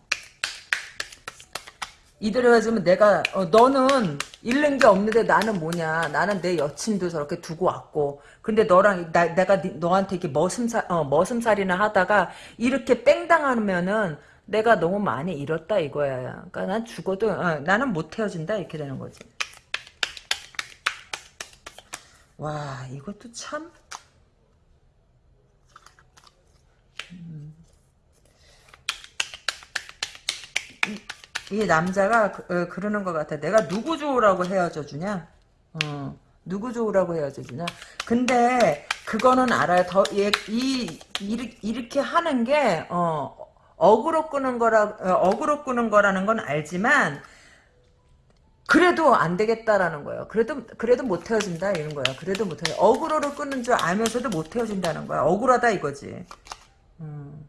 이대로 헤어지면 내가 어, 너는 잃는 게 없는데 나는 뭐냐 나는 내 여친도 저렇게 두고 왔고 근데 너랑 나, 내가 니- 너한테 이렇게 머슴살 어, 머슴살이나 하다가 이렇게 뺑 당하면은 내가 너무 많이 잃었다 이거야 그러니까 난 죽어도 어, 나는 못 헤어진다 이렇게 되는 거지 와 이것도 참이 남자가 그, 어, 그러는 것 같아. 내가 누구 좋으라고 헤어져 주냐? 어, 누구 좋으라고 헤어져 주냐? 근데 그거는 알아요. 더, 얘, 이, 이렇게 하는 게, 어, 어그로 끄는 거라, 어, 어그로 끄는 거라는 건 알지만, 그래도 안 되겠다라는 거예요. 그래도, 그래도 못 헤어진다, 이런 거야. 그래도 못 헤어 어그로를 끄는 줄 알면서도 못 헤어진다는 거야. 억울하다, 이거지. 음.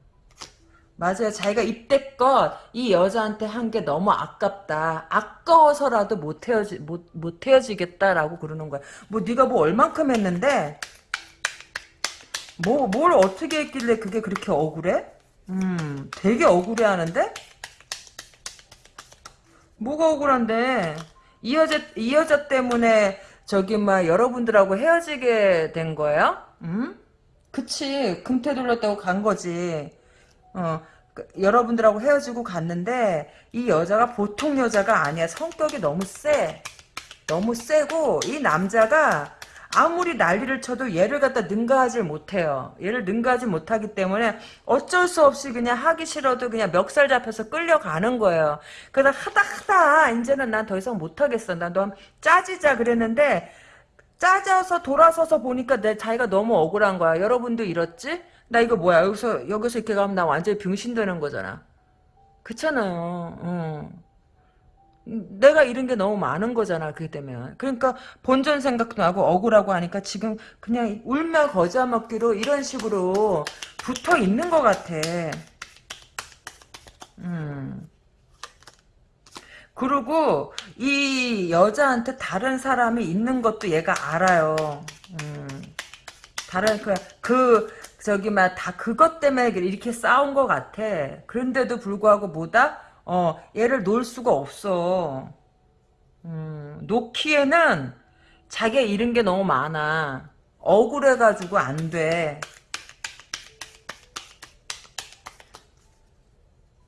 맞아요. 자기가 이때껏 이 여자한테 한 게 너무 아깝다. 아까워서라도 못 헤어지 못, 못 헤어지겠다라고 그러는 거야. 뭐 네가 뭐 얼만큼 했는데 뭐 뭘 어떻게 했길래 그게 그렇게 억울해? 음, 되게 억울해 하는데 뭐가 억울한데 이 여자 이 여자 때문에 저기 막 여러분들하고 헤어지게 된 거예요? 음? 그치 금태 돌렸다고 간 거지. 어, 그, 여러분들하고 헤어지고 갔는데 이 여자가 보통 여자가 아니야. 성격이 너무 세. 너무 세고 이 남자가 아무리 난리를 쳐도 얘를 갖다 능가하지 못해요. 얘를 능가하지 못하기 때문에 어쩔 수 없이 그냥 하기 싫어도 그냥 멱살 잡혀서 끌려가는 거예요. 그러다 하다 하다 이제는 난 더 이상 못하겠어. 난너 짜지자 그랬는데 짜져서 돌아서서 보니까 내 자기가 너무 억울한 거야. 여러분도 이렇지? 나 이거 뭐야? 여기서 여기서 이렇게 가면 나 완전히 병신 되는 거잖아. 그렇잖아요. 어. 내가 잃은 게 너무 많은 거잖아. 그게 되면. 그러니까 본전 생각도 나고 억울하고 하니까 지금 그냥 울며 거자 먹기로 이런 식으로 붙어 있는 것 같아. 음. 그리고 이 여자한테 다른 사람이 있는 것도 얘가 알아요. 음. 다른 그, 그 저기 막 다 그것 때문에 이렇게 싸운 것 같아. 그런데도 불구하고 뭐다? 어 얘를 놓을 수가 없어. 음, 놓기에는 자기가 잃은 게 너무 많아. 억울해가지고 안 돼.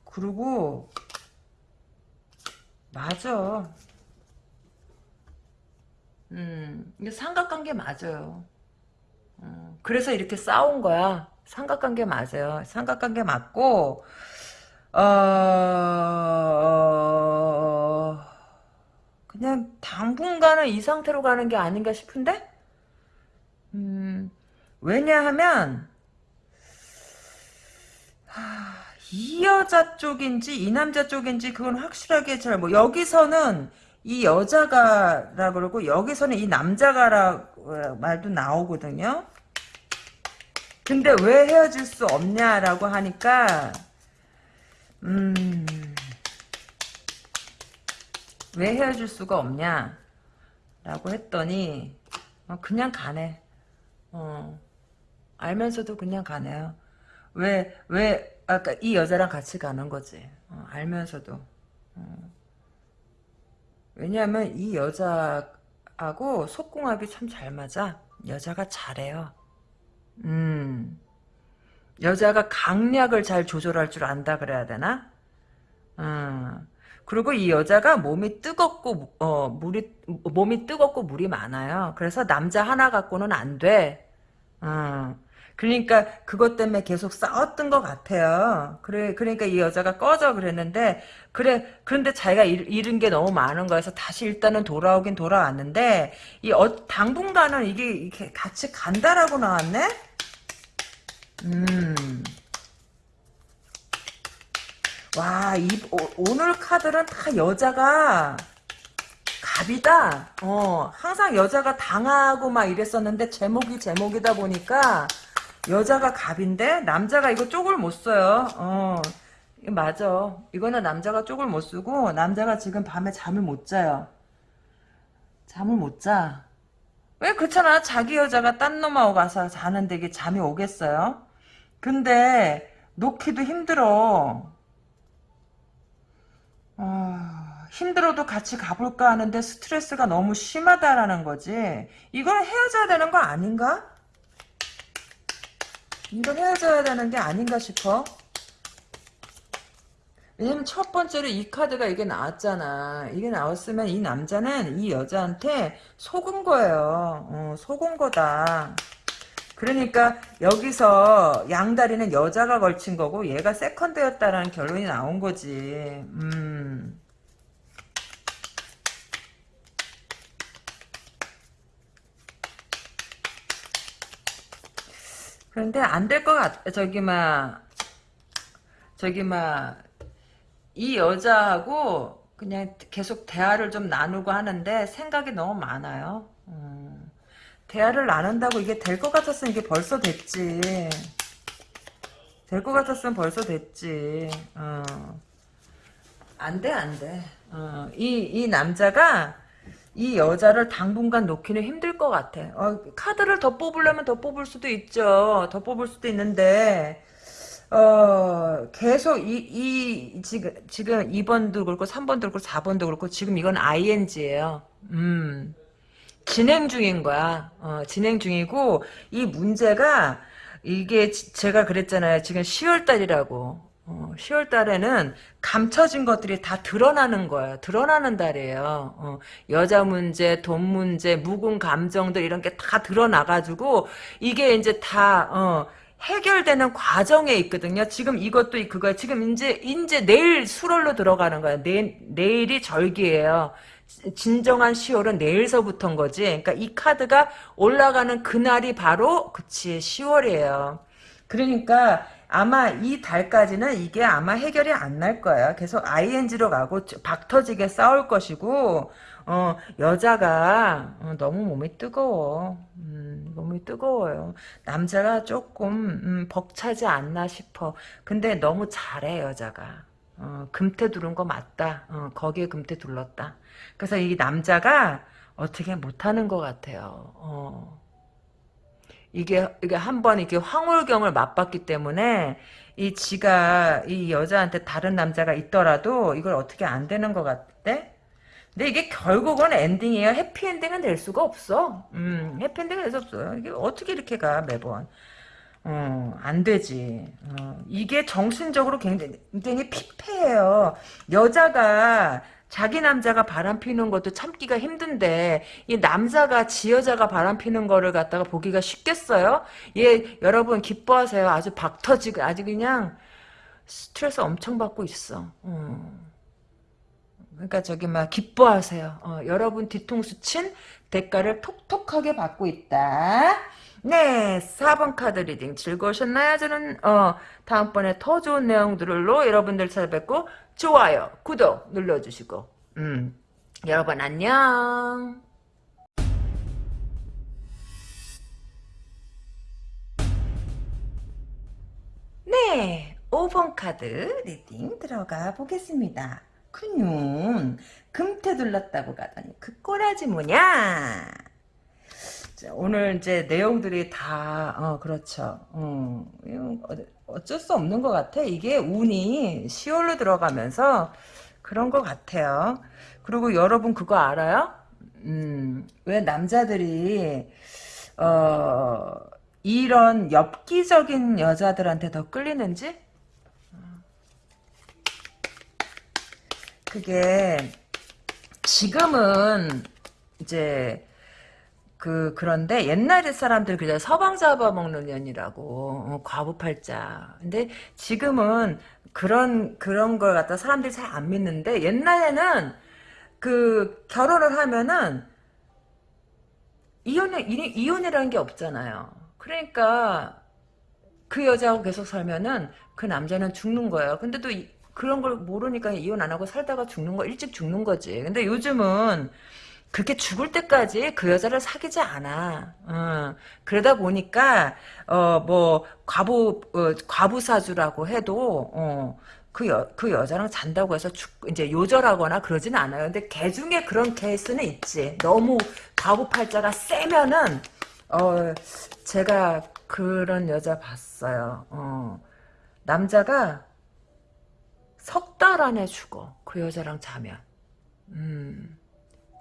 그리고 맞아. 음, 이게 삼각관계 맞아요. 어, 그래서 이렇게 싸운 거야. 삼각관계 맞아요. 삼각관계 맞고, 어, 그냥 당분간은 이 상태로 가는 게 아닌가 싶은데? 음, 왜냐하면, 하, 이 여자 쪽인지 이 남자 쪽인지 그건 확실하게 잘 뭐, 여기서는 이 여자가라 그러고 여기서는 이 남자가라 말도 나오거든요. 근데 왜 헤어질 수 없냐라고 하니까 음, 왜 헤어질 수가 없냐? 라고 했더니, 어, 그냥 가네. 어, 알면서도 그냥 가네요. 왜, 왜, 아까 이 여자랑 같이 가는 거지. 어, 알면서도. 어. 왜냐하면 이 여자하고 속궁합이 참 잘 맞아. 여자가 잘해요. 음. 여자가 강약을 잘 조절할 줄 안다 그래야 되나? 어. 그리고 이 여자가 몸이 뜨겁고 어 물이 몸이 뜨겁고 물이 많아요. 그래서 남자 하나 갖고는 안 돼. 어. 그러니까 그것 때문에 계속 싸웠던 것 같아요. 그래 그러니까 이 여자가 꺼져 그랬는데 그래 그런데 자기가 잃, 은게 너무 많은 거여서 다시 일단은 돌아오긴 돌아왔는데 이 어, 당분간은 이게 이렇게 같이 간다라고 나왔네. 음. 와, 이, 오, 늘 카드는 다 여자가 갑이다. 어, 항상 여자가 당하고 막 이랬었는데 제목이 제목이다 보니까 여자가 갑인데 남자가 이거 쪽을 못 써요. 어. 맞아. 이거는 남자가 쪽을 못 쓰고 남자가 지금 밤에 잠을 못 자요. 잠을 못 자. 왜 그렇잖아. 자기 여자가 딴 놈하고 가서 자는데 이게 잠이 오겠어요? 근데 놓기도 힘들어. 아, 힘들어도 같이 가볼까 하는데 스트레스가 너무 심하다라는 거지. 이걸 헤어져야 되는 거 아닌가? 이걸 헤어져야 되는 게 아닌가 싶어. 왜냐면 첫 번째로 이 카드가 이게 나왔잖아. 이게 나왔으면 이 남자는 이 여자한테 속은 거예요. 어, 속은 거다. 그러니까 여기서 양다리는 여자가 걸친 거고 얘가 세컨드였다라는 결론이 나온 거지. 음. 그런데 안 될 것 같, 저기, 막, 저기, 막, 이 여자하고 그냥 계속 대화를 좀 나누고 하는데 생각이 너무 많아요. 음. 대화를 나눈다고 이게 될 것 같았으면 이게 벌써 됐지. 될 것 같았으면 벌써 됐지. 어. 안 돼, 안 돼. 어. 이, 이 남자가 이 여자를 당분간 놓기는 힘들 것 같아. 어, 카드를 더 뽑으려면 더 뽑을 수도 있죠. 더 뽑을 수도 있는데, 어, 계속 이, 이, 지금, 지금 2번도 그렇고, 3번도 그렇고, 4번도 그렇고, 지금 이건 ING예요. 음. 진행 중인 거야. 어, 진행 중이고, 이 문제가, 이게 지- 제가 그랬잖아요. 지금 10월 달이라고. 어, 10월 달에는 감춰진 것들이 다 드러나는 거예요. 드러나는 달이에요. 어, 여자 문제, 돈 문제, 묵은 감정들 이런 게 다 드러나가지고 이게 이제 다 어, 해결되는 과정에 있거든요. 지금 이것도 그거야. 지금 이제 이제 내일 수월로 들어가는 거야. 내, 내일이 절기예요. 진정한 10월은 내일서부터인 거지. 그러니까 이 카드가 올라가는 그날이 바로 그치 10월이에요. 그러니까 아마 이 달까지는 이게 아마 해결이 안 날 거예요. 계속 ING로 가고 박터지게 싸울 것이고 어, 여자가 어, 너무 몸이 뜨거워. 음, 몸이 뜨거워요. 남자가 조금 음, 벅차지 않나 싶어. 근데 너무 잘해 여자가. 어, 금태 두른 거 맞다. 어, 거기에 금태 둘렀다. 그래서 이 남자가 어떻게 못하는 것 같아요. 어. 이게 이게 한 번 이게 황홀경을 맛봤기 때문에 이 지가 이 여자한테 다른 남자가 있더라도 이걸 어떻게 안 되는 것 같대? 근데 이게 결국은 엔딩이에요. 해피엔딩은 될 수가 없어. 음, 해피엔딩은 될 수 없어요. 이게 어떻게 이렇게 가 매번? 어, 안 되지. 어, 이게 정신적으로 굉장히, 피폐해요. 여자가 자기 남자가 바람 피는 것도 참기가 힘든데 이 남자가 지 여자가 바람 피는 거를 갖다가 보기가 쉽겠어요? 예, 여러분 기뻐하세요. 아주 박 터지고 아주 그냥 스트레스 엄청 받고 있어. 어. 그러니까 저기 막 기뻐하세요. 어, 여러분 뒤통수 친 대가를 톡톡하게 받고 있다. 네, 4번 카드 reading 즐거우셨나요? 저는 어, 다음번에 더 좋은 내용들로 여러분들 찾아뵙고 좋아요, 구독 눌러주시고 음, 여러분 안녕. 네, 5번 카드 reading 들어가 보겠습니다. 그년 금테 둘렀다고 가더니 그 꼬라지 뭐냐? 자, 오늘 이제 내용들이 다 어, 그렇죠. 어, 이거 어쩔 수 없는 것 같아. 이게 운이 10월로 들어가면서 그런 것 같아요. 그리고 여러분 그거 알아요? 음, 왜 남자들이 어, 이런 엽기적인 여자들한테 더 끌리는지? 그게 지금은 이제 그 그런데 옛날에 사람들 그냥 서방 잡아먹는 년이라고 어, 과부팔자. 근데 지금은 그런 그런 걸 갖다 사람들이 잘 안 믿는데 옛날에는 그 결혼을 하면은 이혼이 이혼이라는 게 없잖아요. 그러니까 그 여자하고 계속 살면은 그 남자는 죽는 거예요. 근데 또 이- 그런 걸 모르니까 이혼 안 하고 살다가 죽는 거 일찍 죽는 거지. 근데 요즘은 그게 죽을 때까지 그 여자를 사귀지 않아. 어, 그러다 보니까 어 뭐 과부 어, 과부사주라고 해도 어, 그, 여, 그 여자랑 잔다고 해서 죽, 이제 요절하거나 그러진 않아요. 근데 개 중에 그런 케이스는 있지. 너무 과부팔자가 세면은 어 제가 그런 여자 봤어요. 어, 남자가 석 달 안에 죽어. 그 여자랑 자면. 음.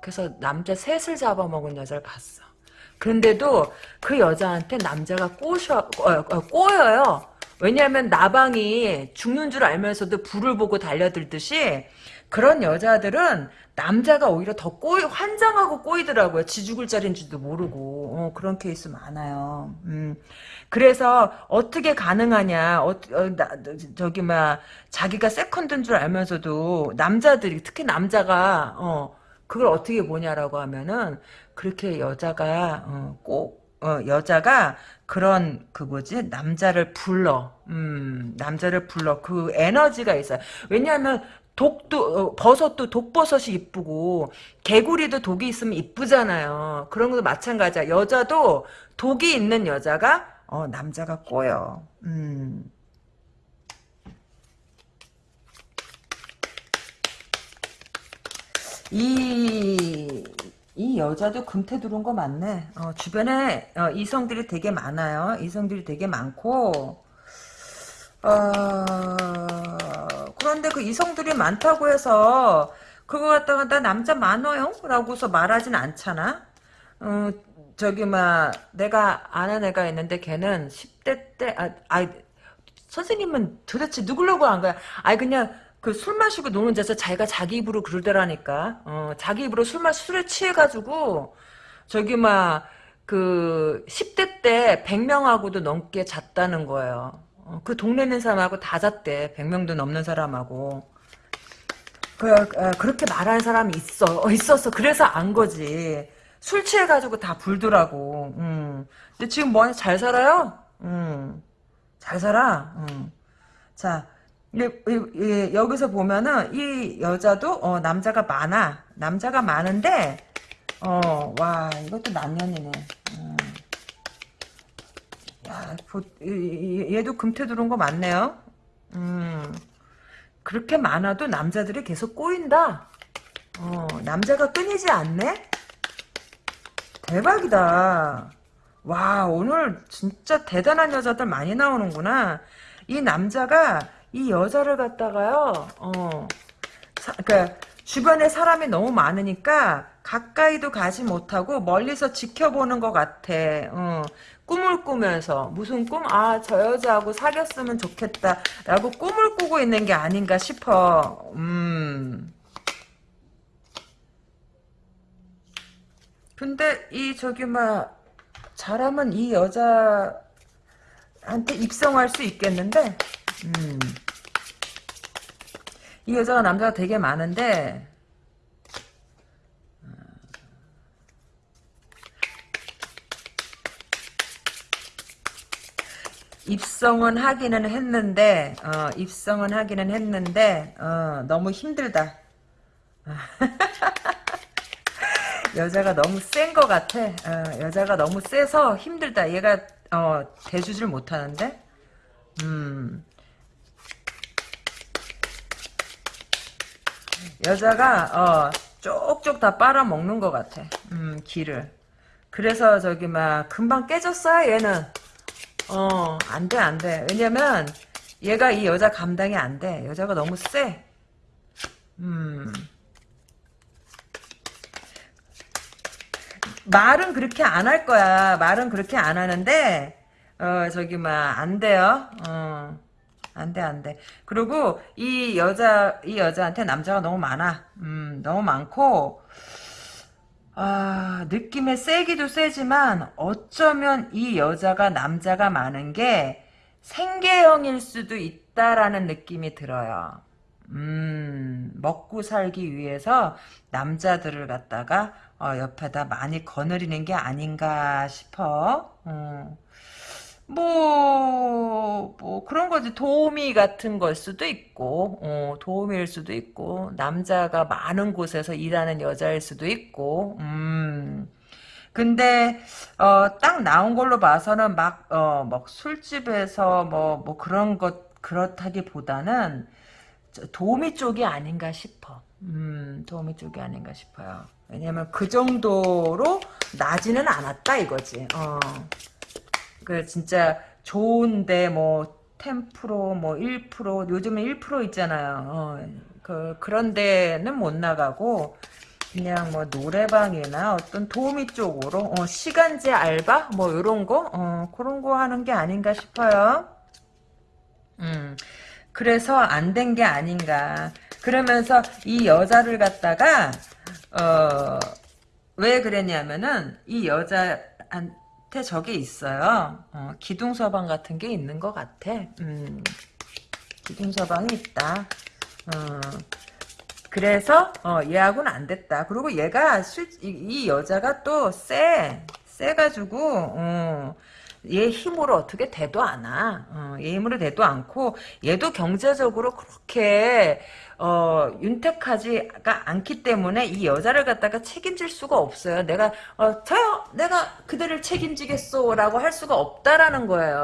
그래서 남자 셋을 잡아먹은 여자를 봤어. 그런데도 그 여자한테 남자가 꼬셔, 어, 어, 꼬여요. 왜냐하면 나방이 죽는 줄 알면서도 불을 보고 달려들듯이 그런 여자들은 남자가 오히려 더 꼬이, 환장하고 꼬이더라고요. 지 죽을 자리인지도 모르고. 어, 그런 케이스 많아요. 음. 그래서 어떻게 가능하냐. 어, 어, 나, 저기, 막, 자기가 second인 줄 알면서도 남자들이, 특히 남자가, 어, 그걸 어떻게 보냐라고 하면은, 그렇게 여자가, 어, 꼭, 어, 여자가 그런 그 뭐지? 남자를 불러. 음 남자를 불러. 그 에너지가 있어요. 왜냐하면 독도 어, 버섯도 독버섯이 이쁘고 개구리도 독이 있으면 이쁘잖아요. 그런 것도 마찬가지야. 여자도 독이 있는 여자가 어 남자가 꼬여. 음 이, 이 여자도 금태 들어온 거 맞네. 어, 주변에 어, 이성들이 되게 많아요. 이성들이 되게 많고, 어, 그런데 그 이성들이 많다고 해서, 그거 갖다가 나 남자 많아요? 라고서 말하진 않잖아? 어, 저기, 막, 내가 아는 애가 있는데 걔는 10대 때, 아, 아, 선생님은 도대체 누구려고 한 거야? 아이, 그냥, 그 술 마시고 노는 데서 자기가 자기 입으로 그러더라니까. 어, 자기 입으로 술 마시 술에 취해가지고 저기 막 그 10대 때 100명하고도 넘게 잤다는 거예요. 어, 그 동네 있는 사람하고 다 잤대. 100명도 넘는 사람하고. 그, 어, 그렇게 말하는 사람이 있어. 어, 있었어. 그래서 안 거지. 술 취해가지고 다 불더라고. 음. 근데 지금 뭐하냐? 잘 살아요? 음. 잘 살아. 음. 자, 여기서 보면은 이 여자도 어, 남자가 많아. 남자가 많은데 어, 와 이것도 남년이네. 음. 야, 보, 얘도 금태 들어온 거 맞네요. 음, 그렇게 많아도 남자들이 계속 꼬인다. 어, 남자가 끊이지 않네? 대박이다. 와, 오늘 진짜 대단한 여자들 많이 나오는구나. 이 남자가 이 여자를 갖다가요, 어, 사, 그니까, 주변에 사람이 너무 많으니까, 가까이도 가지 못하고, 멀리서 지켜보는 것 같아. 어, 꿈을 꾸면서, 무슨 꿈? 아, 저 여자하고 사귀었으면 좋겠다. 라고 꿈을 꾸고 있는 게 아닌가 싶어. 음. 근데, 이, 저기, 막, 잘하면 이 여자한테 입성할 수 있겠는데, 음. 이 여자가 남자가 되게 많은데 어. 입성은 하기는 했는데 어, 입성은 하기는 했는데 어, 너무 힘들다. 여자가 너무 센 것 같아. 어, 여자가 너무 세서 힘들다. 얘가 어, 대주질 못하는데. 음. 여자가 어 쪽쪽 다 빨아먹는 것 같아. 음 기를. 그래서 저기 막 금방 깨졌어요 얘는. 어 안 돼 안돼. 왜냐면 얘가 이 여자 감당이 안 돼. 여자가 너무 세. 음. 말은 그렇게 안 할 거야. 말은 그렇게 안 하는데 어 저기 막 안 돼요. 어. 안 돼, 안 돼. 그리고 이 여자, 이 여자한테 남자가 너무 많아. 음, 너무 많고, 아, 느낌에 세기도 세지만, 어쩌면 이 여자가 남자가 많은 게 생계형일 수도 있다라는 느낌이 들어요. 음, 먹고 살기 위해서 남자들을 갖다가, 어, 옆에다 많이 거느리는 게 아닌가 싶어. 음. 뭐 뭐, 뭐, 그런 거지. 도우미 같은 걸 수도 있고, 어, 도우미일 수도 있고, 남자가 많은 곳에서 일하는 여자일 수도 있고, 음. 근데, 어, 딱 나온 걸로 봐서는 막, 어, 막 술집에서 뭐, 뭐 그런 것, 그렇다기보다는 도우미 쪽이 아닌가 싶어. 음, 도우미 쪽이 아닌가 싶어요. 왜냐면 그 정도로 나지는 않았다 이거지. 어. 그 진짜 좋은데 뭐 10%, 뭐 1%, 요즘에 1% 있잖아요. 어, 그 그런 데는 못 나가고 그냥 뭐 노래방이나 어떤 도우미 쪽으로 어, 시간제 알바 뭐 이런 거 어, 그런 거 하는 게 아닌가 싶어요. 음. 그래서 안 된 게 아닌가. 그러면서 이 여자를 갖다가 어, 왜 그랬냐면은 이 여자 한 테 저게 있어요. 어, 기둥 서방 같은 게 있는 것 같아. 음, 기둥 서방이 있다. 어, 그래서 어, 얘하고는 안 됐다. 그리고 얘가 실, 이, 이 여자가 또 쎄. 쎄가지고 어, 얘 힘으로 어떻게 돼도 않아. 어, 얘 힘으로 돼도 않고 얘도 경제적으로 그렇게 어, 윤택하지가 않기 때문에 이 여자를 갖다가 책임질 수가 없어요. 내가 어, 저요, 내가 그대를 책임지겠소라고 할 수가 없다라는 거예요.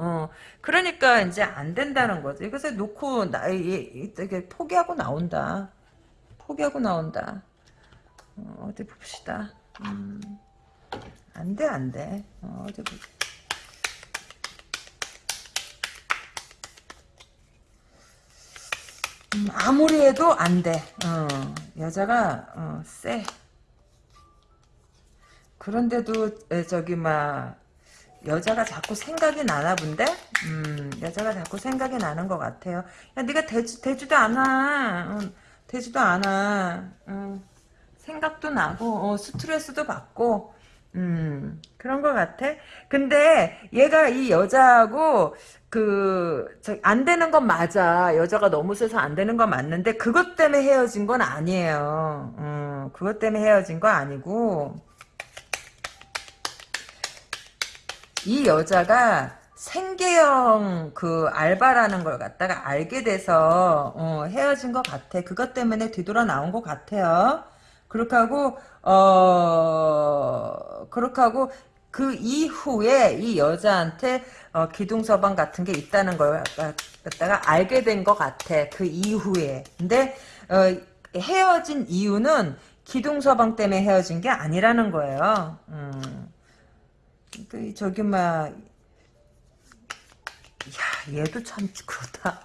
어, 그러니까 이제 안 된다는 거지. 그래서 놓고 나 이게 포기하고 나온다. 포기하고 나온다. 어, 어디 봅시다. 음, 안 돼, 안 돼. 어, 어디 봅시다. 음, 아무리 해도 안 돼. 어, 여자가 어, 쎄. 그런데도 에, 저기 막 여자가 자꾸 생각이 나나 본데? 음, 여자가 자꾸 생각이 나는 것 같아요. 야, 네가 되지, 되지도 않아. 어, 되지도 않아. 어, 생각도 나고, 어, 스트레스도 받고, 음, 그런 것 같아. 근데 얘가 이 여자하고 그, 저, 안 되는 건 맞아. 여자가 너무 세서 안 되는 건 맞는데, 그것 때문에 헤어진 건 아니에요. 음, 그것 때문에 헤어진 거 아니고, 이 여자가 생계형 그 알바라는 걸 갖다가 알게 돼서, 어, 헤어진 것 같아. 그것 때문에 뒤돌아 나온 것 같아요. 그렇게 하고, 어, 그렇게 하고, 그 이후에 이 여자한테 어, 기둥서방 같은 게 있다는 걸 갖다가 알게 된 것 같아. 그 이후에. 근데 어, 헤어진 이유는 기둥서방 때문에 헤어진 게 아니라는 거예요. 음. 그 저기 막 야, 얘도 참 그렇다.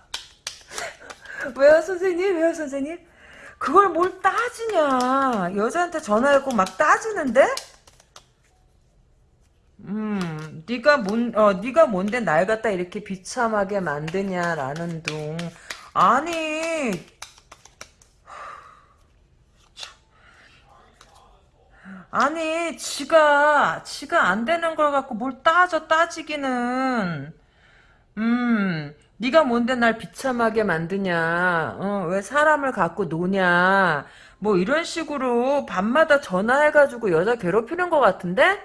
왜요, 선생님? 왜요, 선생님? 그걸 뭘 따지냐? 여자한테 전화하고 막 따지는데? 음, 네가 뭔, 어, 네가 뭔데 날 갖다 이렇게 비참하게 만드냐라는 둥. 아니, 아니, 지가, 지가 안 되는 걸 갖고 뭘 따져 따지기는. 음, 네가 뭔데 날 비참하게 만드냐? 어, 왜 사람을 갖고 노냐? 뭐 이런 식으로 밤마다 전화해가지고 여자 괴롭히는 것 같은데?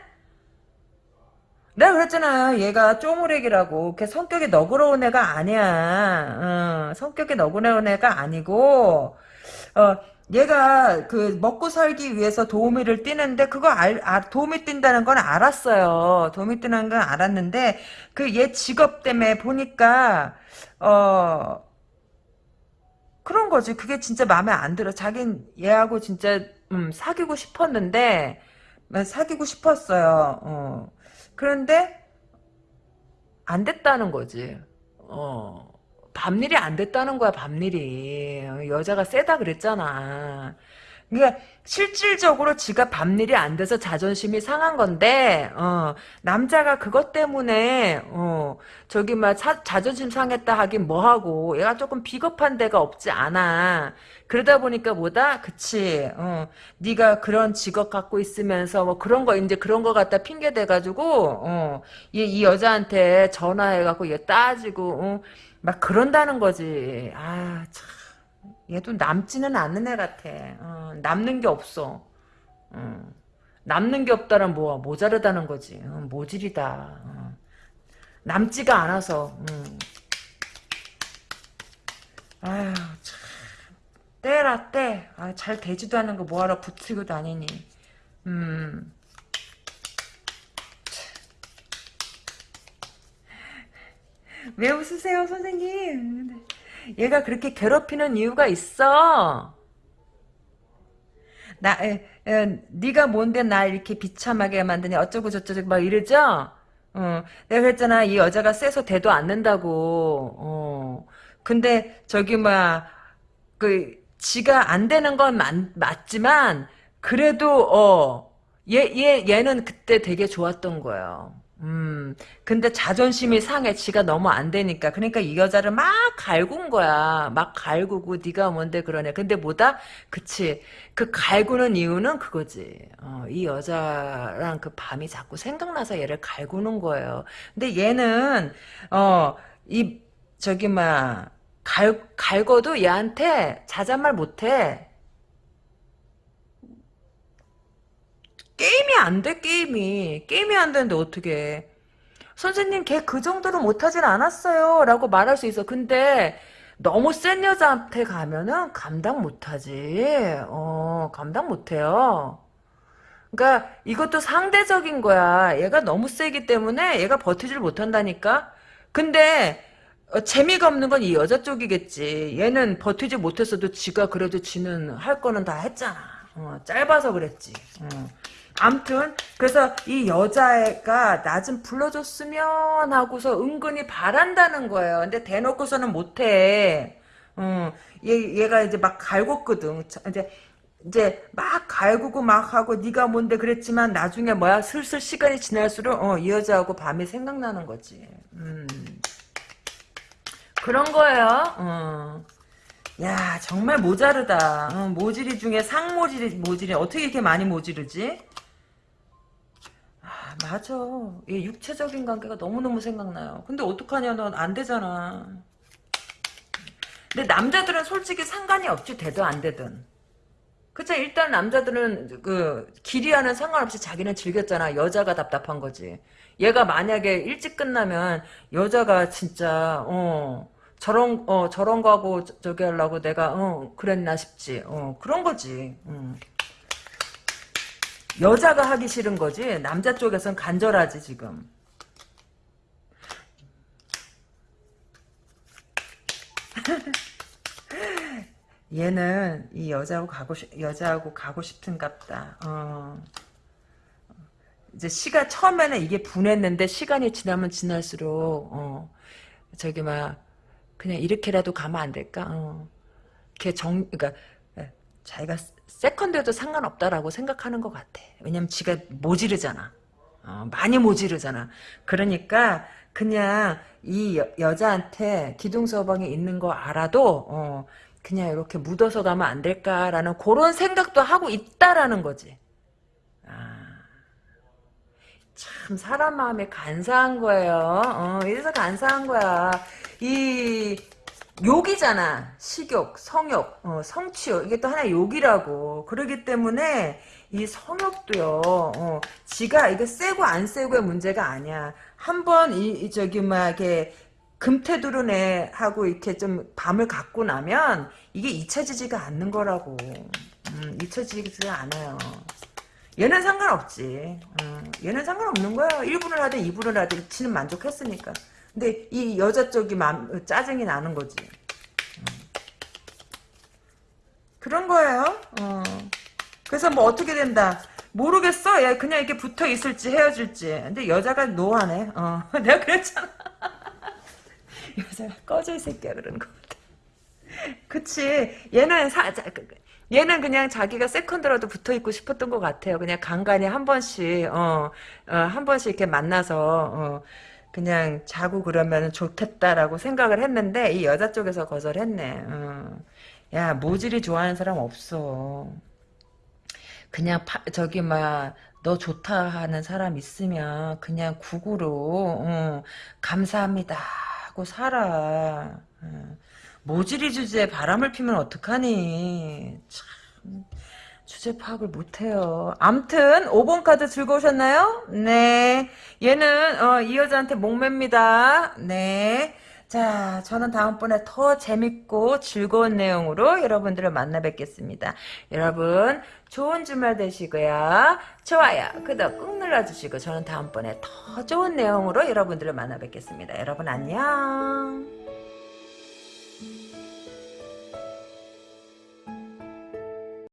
내가 그랬잖아. 얘가 쪼무렉이라고. 걔 성격이 너그러운 애가 아니야. 어, 성격이 너그러운 애가 아니고, 어, 얘가 그 먹고 살기 위해서 도우미를 뛰는데 그거 알, 아, 도우미 뛴다는 건 알았어요. 도우미 뛰는 건 알았는데 그 얘 직업 때문에 보니까 어 그런 거지. 그게 진짜 마음에 안 들어. 자긴 얘하고 진짜 음, 사귀고 싶었는데 사귀고 싶었어요. 어. 그런데 안 됐다는 거지. 어. 밤일이 안 됐다는 거야, 밤일이. 여자가 세다 그랬잖아. 그러니까 실질적으로 지가 밤일이 안 돼서 자존심이 상한 건데 어, 남자가 그것 때문에 어, 저기 막 자, 자존심 상했다 하긴 뭐하고 얘가 조금 비겁한 데가 없지 않아 그러다 보니까 뭐다 그치 어, 네가 그런 직업 갖고 있으면서 뭐 그런 거 이제 그런 거 갖다 핑계 대가지고 어, 얘, 이 여자한테 전화해갖고 얘 따지고 어, 막 그런다는 거지 아 참. 얘도 남지는 않는 애 같아. 어, 남는 게 없어. 어. 남는 게 없다란 뭐야 모자르다는 거지. 어, 모질이다. 어. 남지가 않아서. 음. 아휴 참 때라 때. 아, 잘 되지도 않는 거 뭐하러 붙이고 다니니. 음. 왜 웃으세요 선생님? 얘가 그렇게 괴롭히는 이유가 있어. 나, 에, 에, 네가 뭔데 날 이렇게 비참하게 만드냐 어쩌고 저쩌고 막 이러죠? 어, 내가 그랬잖아 이 여자가 세서 대도 않는다고. 어. 근데 저기 뭐야 그 지가 안 되는 건 맞, 맞지만 그래도 어. 얘, 얘, 얘는 그때 되게 좋았던 거예요. 음, 근데 자존심이 상해. 지가 너무 안 되니까. 그러니까 이 여자를 막 갈군 거야. 막 갈구고 네가 뭔데 그러냐. 근데 뭐다? 그치. 그 갈구는 이유는 그거지. 어, 이 여자랑 그 밤이 자꾸 생각나서 얘를 갈구는 거예요. 근데 얘는 어, 이 저기 막 갈, 갈궈도 얘한테 자잔말 못해. 게임이 안 돼, 게임이. 게임이 안 되는데 어떻게 선생님, 걔 그 정도로 못하진 않았어요. 라고 말할 수 있어. 근데 너무 센 여자한테 가면은 감당 못하지. 어, 감당 못해요. 그러니까 이것도 상대적인 거야. 얘가 너무 세기 때문에 얘가 버티질 못한다니까. 근데 어, 재미가 없는 건 이 여자 쪽이겠지. 얘는 버티지 못했어도 지가 그래도 지는 할 거는 다 했잖아. 어, 짧아서 그랬지. 어. 암튼 그래서 이 여자애가 나 좀 불러줬으면 하고서 은근히 바란다는 거예요. 근데 대놓고서는 못해. 어, 얘 얘가 이제 막 갈궜거든. 이제 이제 막 갈구고 막 하고 네가 뭔데 그랬지만 나중에 뭐야 슬슬 시간이 지날수록 어, 이 여자하고 밤이 생각나는 거지. 음. 그런 거예요. 어. 야 정말 모자르다. 어, 모지리 중에 상모지리 모지리 어떻게 이렇게 많이 모지르지? 맞아. 얘 육체적인 관계가 너무너무 생각나요. 근데 어떡하냐, 넌 안 되잖아. 근데 남자들은 솔직히 상관이 없지, 되든 안 되든. 그쵸, 일단 남자들은 그, 길이와는 상관없이 자기는 즐겼잖아. 여자가 답답한 거지. 얘가 만약에 일찍 끝나면 여자가 진짜, 어, 저런, 어, 저런 거하고 저기 하려고 내가, 어, 그랬나 싶지. 어, 그런 거지. 음. 여자가 하기 싫은 거지 남자 쪽에선 간절하지 지금 얘는 이 여자하고 가고 싶 여자하고 가고 싶은갑다. 어. 이제 시가 처음에는 이게 분했는데 시간이 지나면 지날수록 어. 저기 막 그냥 이렇게라도 가면 안 될까? 어. 걔정 그러니까 자기가 세컨드에도 상관없다라고 생각하는 것 같아. 왜냐면 지가 모지르잖아. 어, 많이 모지르잖아. 그러니까 그냥 이 여, 여자한테 기둥서방에 있는 거 알아도 어, 그냥 이렇게 묻어서 가면 안 될까라는 그런 생각도 하고 있다라는 거지. 아, 참 사람 마음이 간사한 거예요. 어, 이래서 간사한 거야. 이 욕이잖아. 식욕, 성욕, 어, 성취욕. 이게 또 하나 욕이라고. 그러기 때문에 이 성욕도요. 어, 지가 이게 세고 안 세고의 문제가 아니야. 한번 이, 이, 저기 막 이렇게 금태두른애 하고 이렇게 좀 밤을 갖고 나면 이게 잊혀지지가 않는 거라고. 음, 잊혀지지가 않아요. 얘는 상관없지. 어, 얘는 상관없는 거야. 1분을 하든 2분을 하든 지는 만족했으니까. 근데 이 여자 쪽이 맘, 짜증이 나는 거지. 음. 그런 거예요. 어. 그래서 뭐 어떻게 된다. 모르겠어. 야 그냥 이렇게 붙어 있을지 헤어질지. 근데 여자가 노하네. 어. 내가 그랬잖아. 여자가 꺼져 이 새끼야 그러는. 그치. 얘는 사, 자, 그, 그, 얘는 그냥 자기가 세컨드라도 붙어 있고 싶었던 것 같아요. 그냥 간간히 한 번씩, 어, 어, 한 번씩 이렇게 만나서, 어, 그냥 자고 그러면 좋겠다라고 생각을 했는데 이 여자 쪽에서 거절했네. 어. 야 모질이 좋아하는 사람 없어. 그냥 파, 저기 막 너 좋다 하는 사람 있으면 그냥 구구로 어, 감사합니다 하고 살아. 어. 모질이 주제에 바람을 피면 어떡하니. 참 주제 파악을 못해요. 암튼 5번 카드 즐거우셨나요? 네. 얘는 어, 이 여자한테 목매입니다. 네. 자, 저는 다음번에 더 재밌고 즐거운 내용으로 여러분들을 만나 뵙겠습니다. 여러분, 좋은 주말 되시고요. 좋아요, 구독 꾹 눌러주시고 저는 다음번에 더 좋은 내용으로 여러분들을 만나 뵙겠습니다. 여러분 안녕.